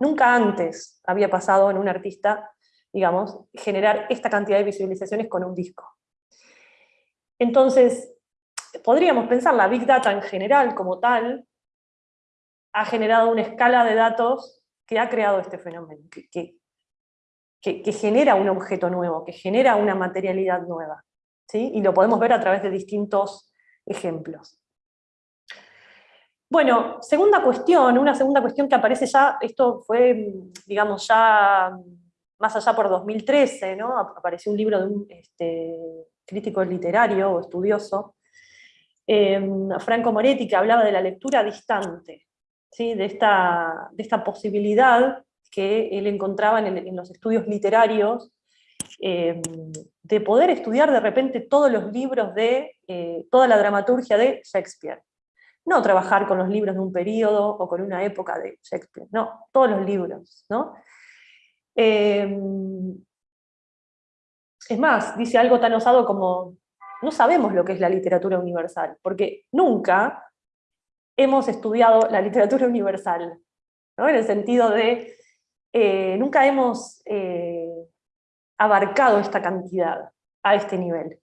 Nunca antes había pasado en un artista, digamos, generar esta cantidad de visualizaciones con un disco. Entonces, podríamos pensar la Big Data en general como tal, ha generado una escala de datos que ha creado este fenómeno, que, que, genera un objeto nuevo, que genera una materialidad nueva. ¿sí? Y lo podemos ver a través de distintos ejemplos. Bueno, segunda cuestión, una segunda cuestión que aparece ya, esto fue, digamos, ya más allá por 2013, ¿no? apareció un libro de un este, crítico literario o estudioso, em, Franco Moretti, que hablaba de la lectura distante, de, esta, de esta posibilidad que él encontraba en, los estudios literarios em, de poder estudiar de repente todos los libros de, eh, toda la dramaturgia de Shakespeare. No trabajar con los libros de un periodo o con una época de Shakespeare, no, todos los libros. ¿no? Em, es más, dice algo tan osado como, no sabemos lo que es la literatura universal, porque nunca hemos estudiado la literatura universal, ¿no? en el sentido de, eh, nunca hemos eh, abarcado esta cantidad a este nivel.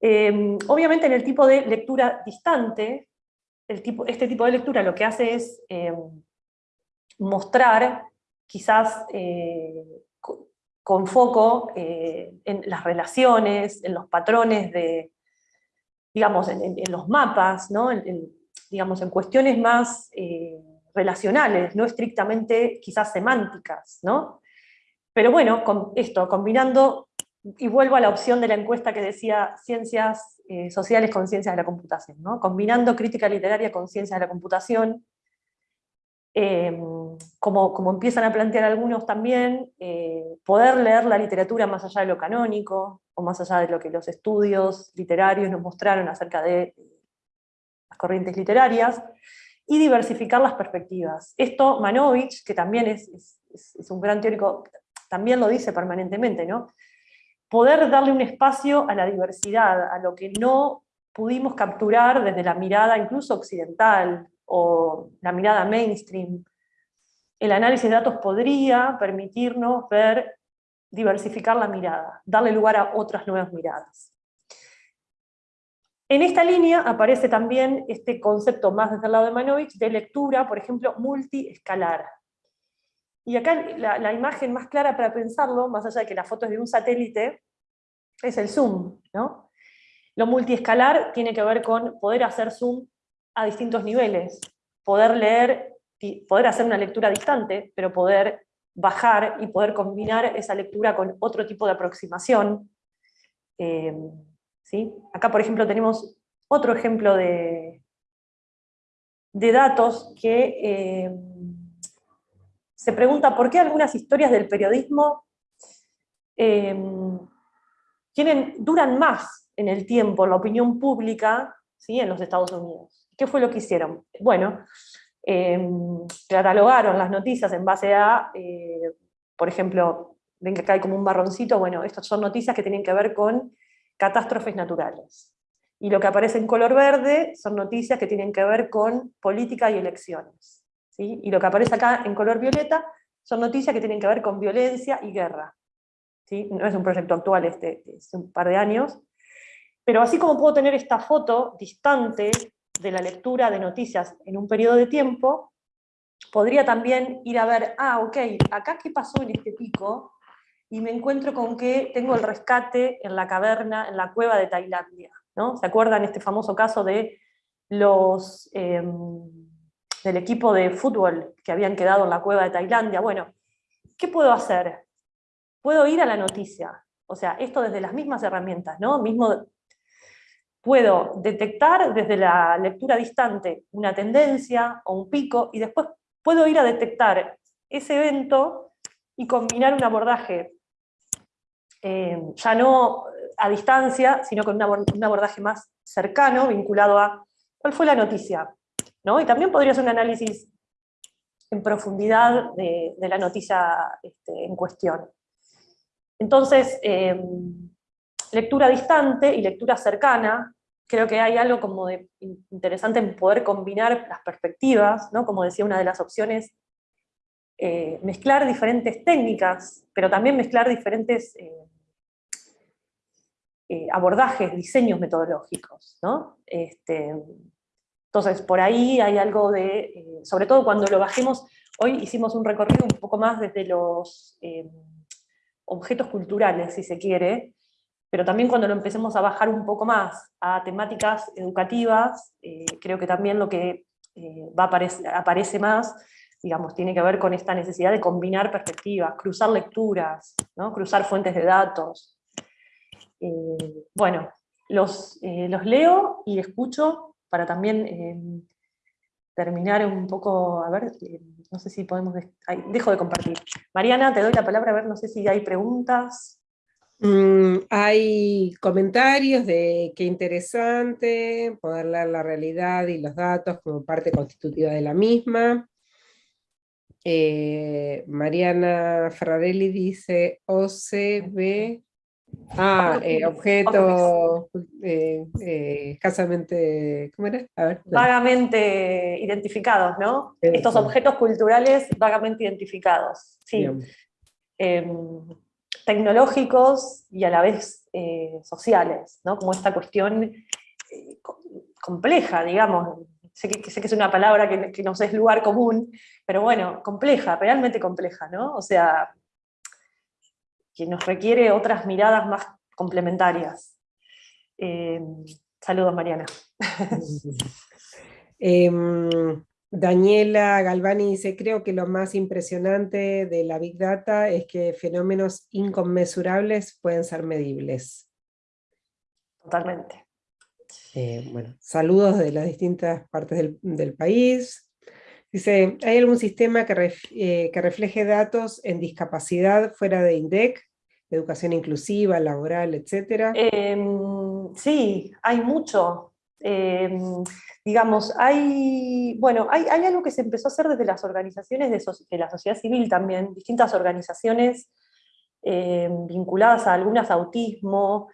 Em, obviamente en el tipo de lectura distante, el tipo, este tipo de lectura lo que hace es em, mostrar, quizás eh, con foco en las relaciones, en los patrones de, digamos, en, los mapas, en, digamos, en cuestiones más eh, relacionales, no estrictamente quizás semánticas. Pero bueno, con esto, combinando, y vuelvo a la opción de la encuesta que decía ciencias eh, sociales con ciencias de la computación, combinando crítica literaria con ciencias de la computación, em, como, como, empiezan a plantear algunos también, eh, poder leer la literatura más allá de lo canónico, o más allá de lo que los estudios literarios nos mostraron acerca de las corrientes literarias, y diversificar las perspectivas. Esto Manovich, que también es, es, es un gran teórico, también lo dice permanentemente, ¿no? Poder darle un espacio a la diversidad, a lo que no pudimos capturar desde la mirada incluso occidental, o la mirada mainstream. El análisis de datos podría permitirnos ver, diversificar la mirada, darle lugar a otras nuevas miradas. En esta línea aparece también este concepto más desde el lado de Manovich de lectura, por ejemplo, multiescalar. Y acá la, imagen más clara para pensarlo, más allá de que la foto es de un satélite, es el zoom. ¿no? Lo multiescalar tiene que ver con poder hacer zoom a distintos niveles, poder leer, poder hacer una lectura distante, pero poder bajar y poder combinar esa lectura con otro tipo de aproximación. Eh, ¿sí? Acá, por ejemplo, tenemos otro ejemplo de, de datos que eh, se pregunta por qué algunas historias del periodismo em, tienen, duran más en el tiempo, la opinión pública, ¿sí? en los Estados Unidos. ¿Qué fue lo que hicieron? Bueno, em, catalogaron las noticias en base a, eh, por ejemplo, ven que acá hay como un marroncito, bueno, estas son noticias que tienen que ver con catástrofes naturales. Y lo que aparece en color verde son noticias que tienen que ver con política y elecciones. ¿sí? Y lo que aparece acá en color violeta son noticias que tienen que ver con violencia y guerra. ¿sí? No es un proyecto actual, este, es un par de años. Pero así como puedo tener esta foto distante de la lectura de noticias en un periodo de tiempo, podría también ir a ver, ah, ok, acá qué pasó en este pico, y me encuentro con que tengo el rescate en la caverna, en la cueva de Tailandia. ¿no? ¿Se acuerdan este famoso caso de los, em, del equipo de fútbol que habían quedado en la cueva de Tailandia? Bueno, ¿qué puedo hacer? Puedo ir a la noticia, o sea, esto desde las mismas herramientas, ¿no? Mismo, puedo detectar desde la lectura distante una tendencia o un pico, y después puedo ir a detectar ese evento y combinar un abordaje eh, ya no a distancia, sino con un abordaje más cercano, vinculado a cuál fue la noticia. ¿no? Y también podría ser un análisis en profundidad de, la noticia este, en cuestión. Entonces, em, lectura distante y lectura cercana, creo que hay algo como de interesante en poder combinar las perspectivas, ¿no? como decía una de las opciones, eh, mezclar diferentes técnicas, pero también mezclar diferentes eh, eh, abordajes, diseños metodológicos. ¿no? Este, entonces, por ahí hay algo de, sobre todo cuando lo bajemos, hoy hicimos un recorrido un poco más desde los objetos culturales, si se quiere, pero también cuando lo empecemos a bajar un poco más a temáticas educativas, creo que también lo que va a aparece más digamos, tiene que ver con esta necesidad de combinar perspectivas, cruzar lecturas, ¿no? cruzar fuentes de datos. Eh, bueno, los, eh, los, leo y escucho para también eh, terminar un poco, a ver, no sé si podemos, dejo de compartir. Mariana, te doy la palabra, a ver, no sé si hay preguntas. Mm, hay comentarios de qué interesante, poder leer la realidad y los datos como parte constitutiva de la misma. Eh, Mariana Ferrarelli dice OCB, ah, eh, objetos eh, escasamente, ¿cómo era? Vagamente identificados, ¿no? Estos objetos culturales vagamente identificados, sí. Tecnológicos y a la vez sociales, ¿no? Como esta cuestión compleja, digamos, sé que, es una palabra que, que no es lugar común, pero bueno, compleja, realmente compleja, ¿no? O sea, que nos requiere otras miradas más complementarias. Eh, saludos, Mariana. Em, Daniela Galvani dice, creo que lo más impresionante de la Big Data es que fenómenos inconmensurables pueden ser medibles. Totalmente. Eh, bueno, saludos de las distintas partes del, país. Dice, ¿hay algún sistema que, eh, que, refleje datos en discapacidad fuera de INDEC? Educación inclusiva, laboral, etcétera. Em, sí, hay mucho. Em, digamos, hay, bueno, hay, hay, algo que se empezó a hacer desde las organizaciones de, la sociedad civil también, distintas organizaciones em, vinculadas a algunas autismo,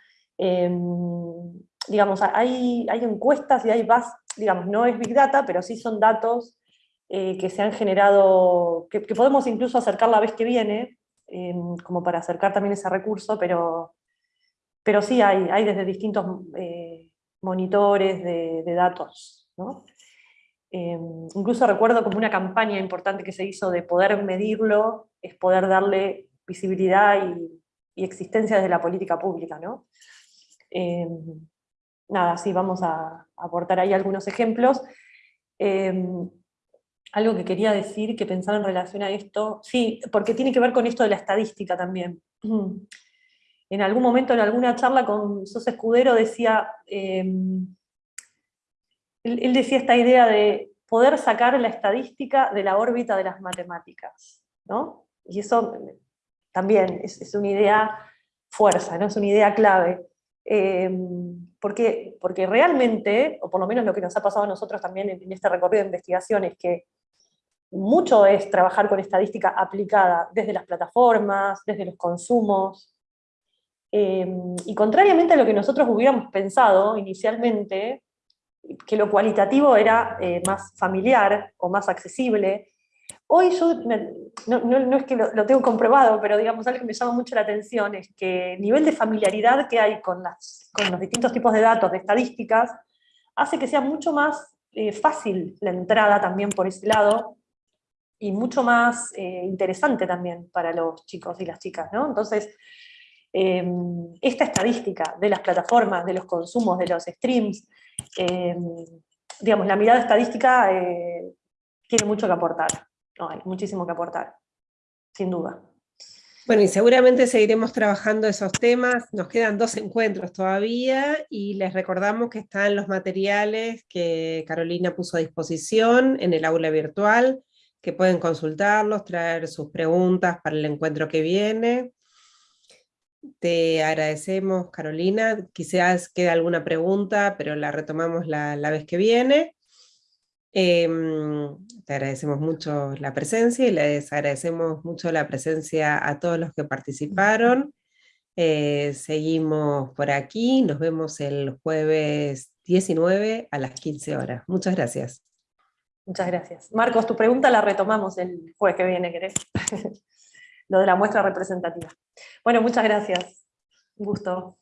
digamos, hay, hay encuestas y hay bases, digamos, no es Big Data, pero sí son datos eh, que se han generado, que, podemos incluso acercar la vez que viene, em, como para acercar también ese recurso, pero, pero sí hay, hay desde distintos eh, monitores de, datos. Em, incluso recuerdo como una campaña importante que se hizo de poder medirlo, es poder darle visibilidad y, existencia desde la política pública. Em, nada, sí, vamos a, aportar ahí algunos ejemplos. Em, algo que quería decir, que pensaba en relación a esto, sí, porque tiene que ver con esto de la estadística también. En algún momento, en alguna charla con Sos Escudero, decía, em, él, decía esta idea de poder sacar la estadística de la órbita de las matemáticas, ¿no? Y eso también es, una idea fuerza, ¿no? es una idea clave. Em, porque, porque realmente, o por lo menos lo que nos ha pasado a nosotros también en, este recorrido de investigación, es que mucho es trabajar con estadística aplicada desde las plataformas, desde los consumos, em, y contrariamente a lo que nosotros hubiéramos pensado inicialmente, que lo cualitativo era eh, más familiar o más accesible, Hoy yo, no, es que lo, tengo comprobado, pero digamos algo que me llama mucho la atención es que el nivel de familiaridad que hay con, las, con los distintos tipos de datos, de estadísticas, hace que sea mucho más eh, fácil la entrada también por ese lado, y mucho más eh, interesante también para los chicos y las chicas, ¿no? Entonces, em, esta estadística de las plataformas, de los consumos, de los streams, em, digamos, la mirada estadística eh, tiene mucho que aportar hay muchísimo que aportar, sin duda. Bueno, y seguramente seguiremos trabajando esos temas. Nos quedan dos encuentros todavía y les recordamos que están los materiales que Carolina puso a disposición en el aula virtual, que pueden consultarlos, traer sus preguntas para el encuentro que viene. Te agradecemos, Carolina. Quizás quede alguna pregunta, pero la retomamos la, la vez que viene. Em, te agradecemos mucho la presencia y les agradecemos mucho la presencia a todos los que participaron. Eh, seguimos por aquí, nos vemos el jueves 19 a las 15 horas. Muchas gracias. Muchas gracias. Marcos, tu pregunta la retomamos el jueves que viene, ¿querés? Lo de la muestra representativa. Bueno, muchas gracias. Un gusto.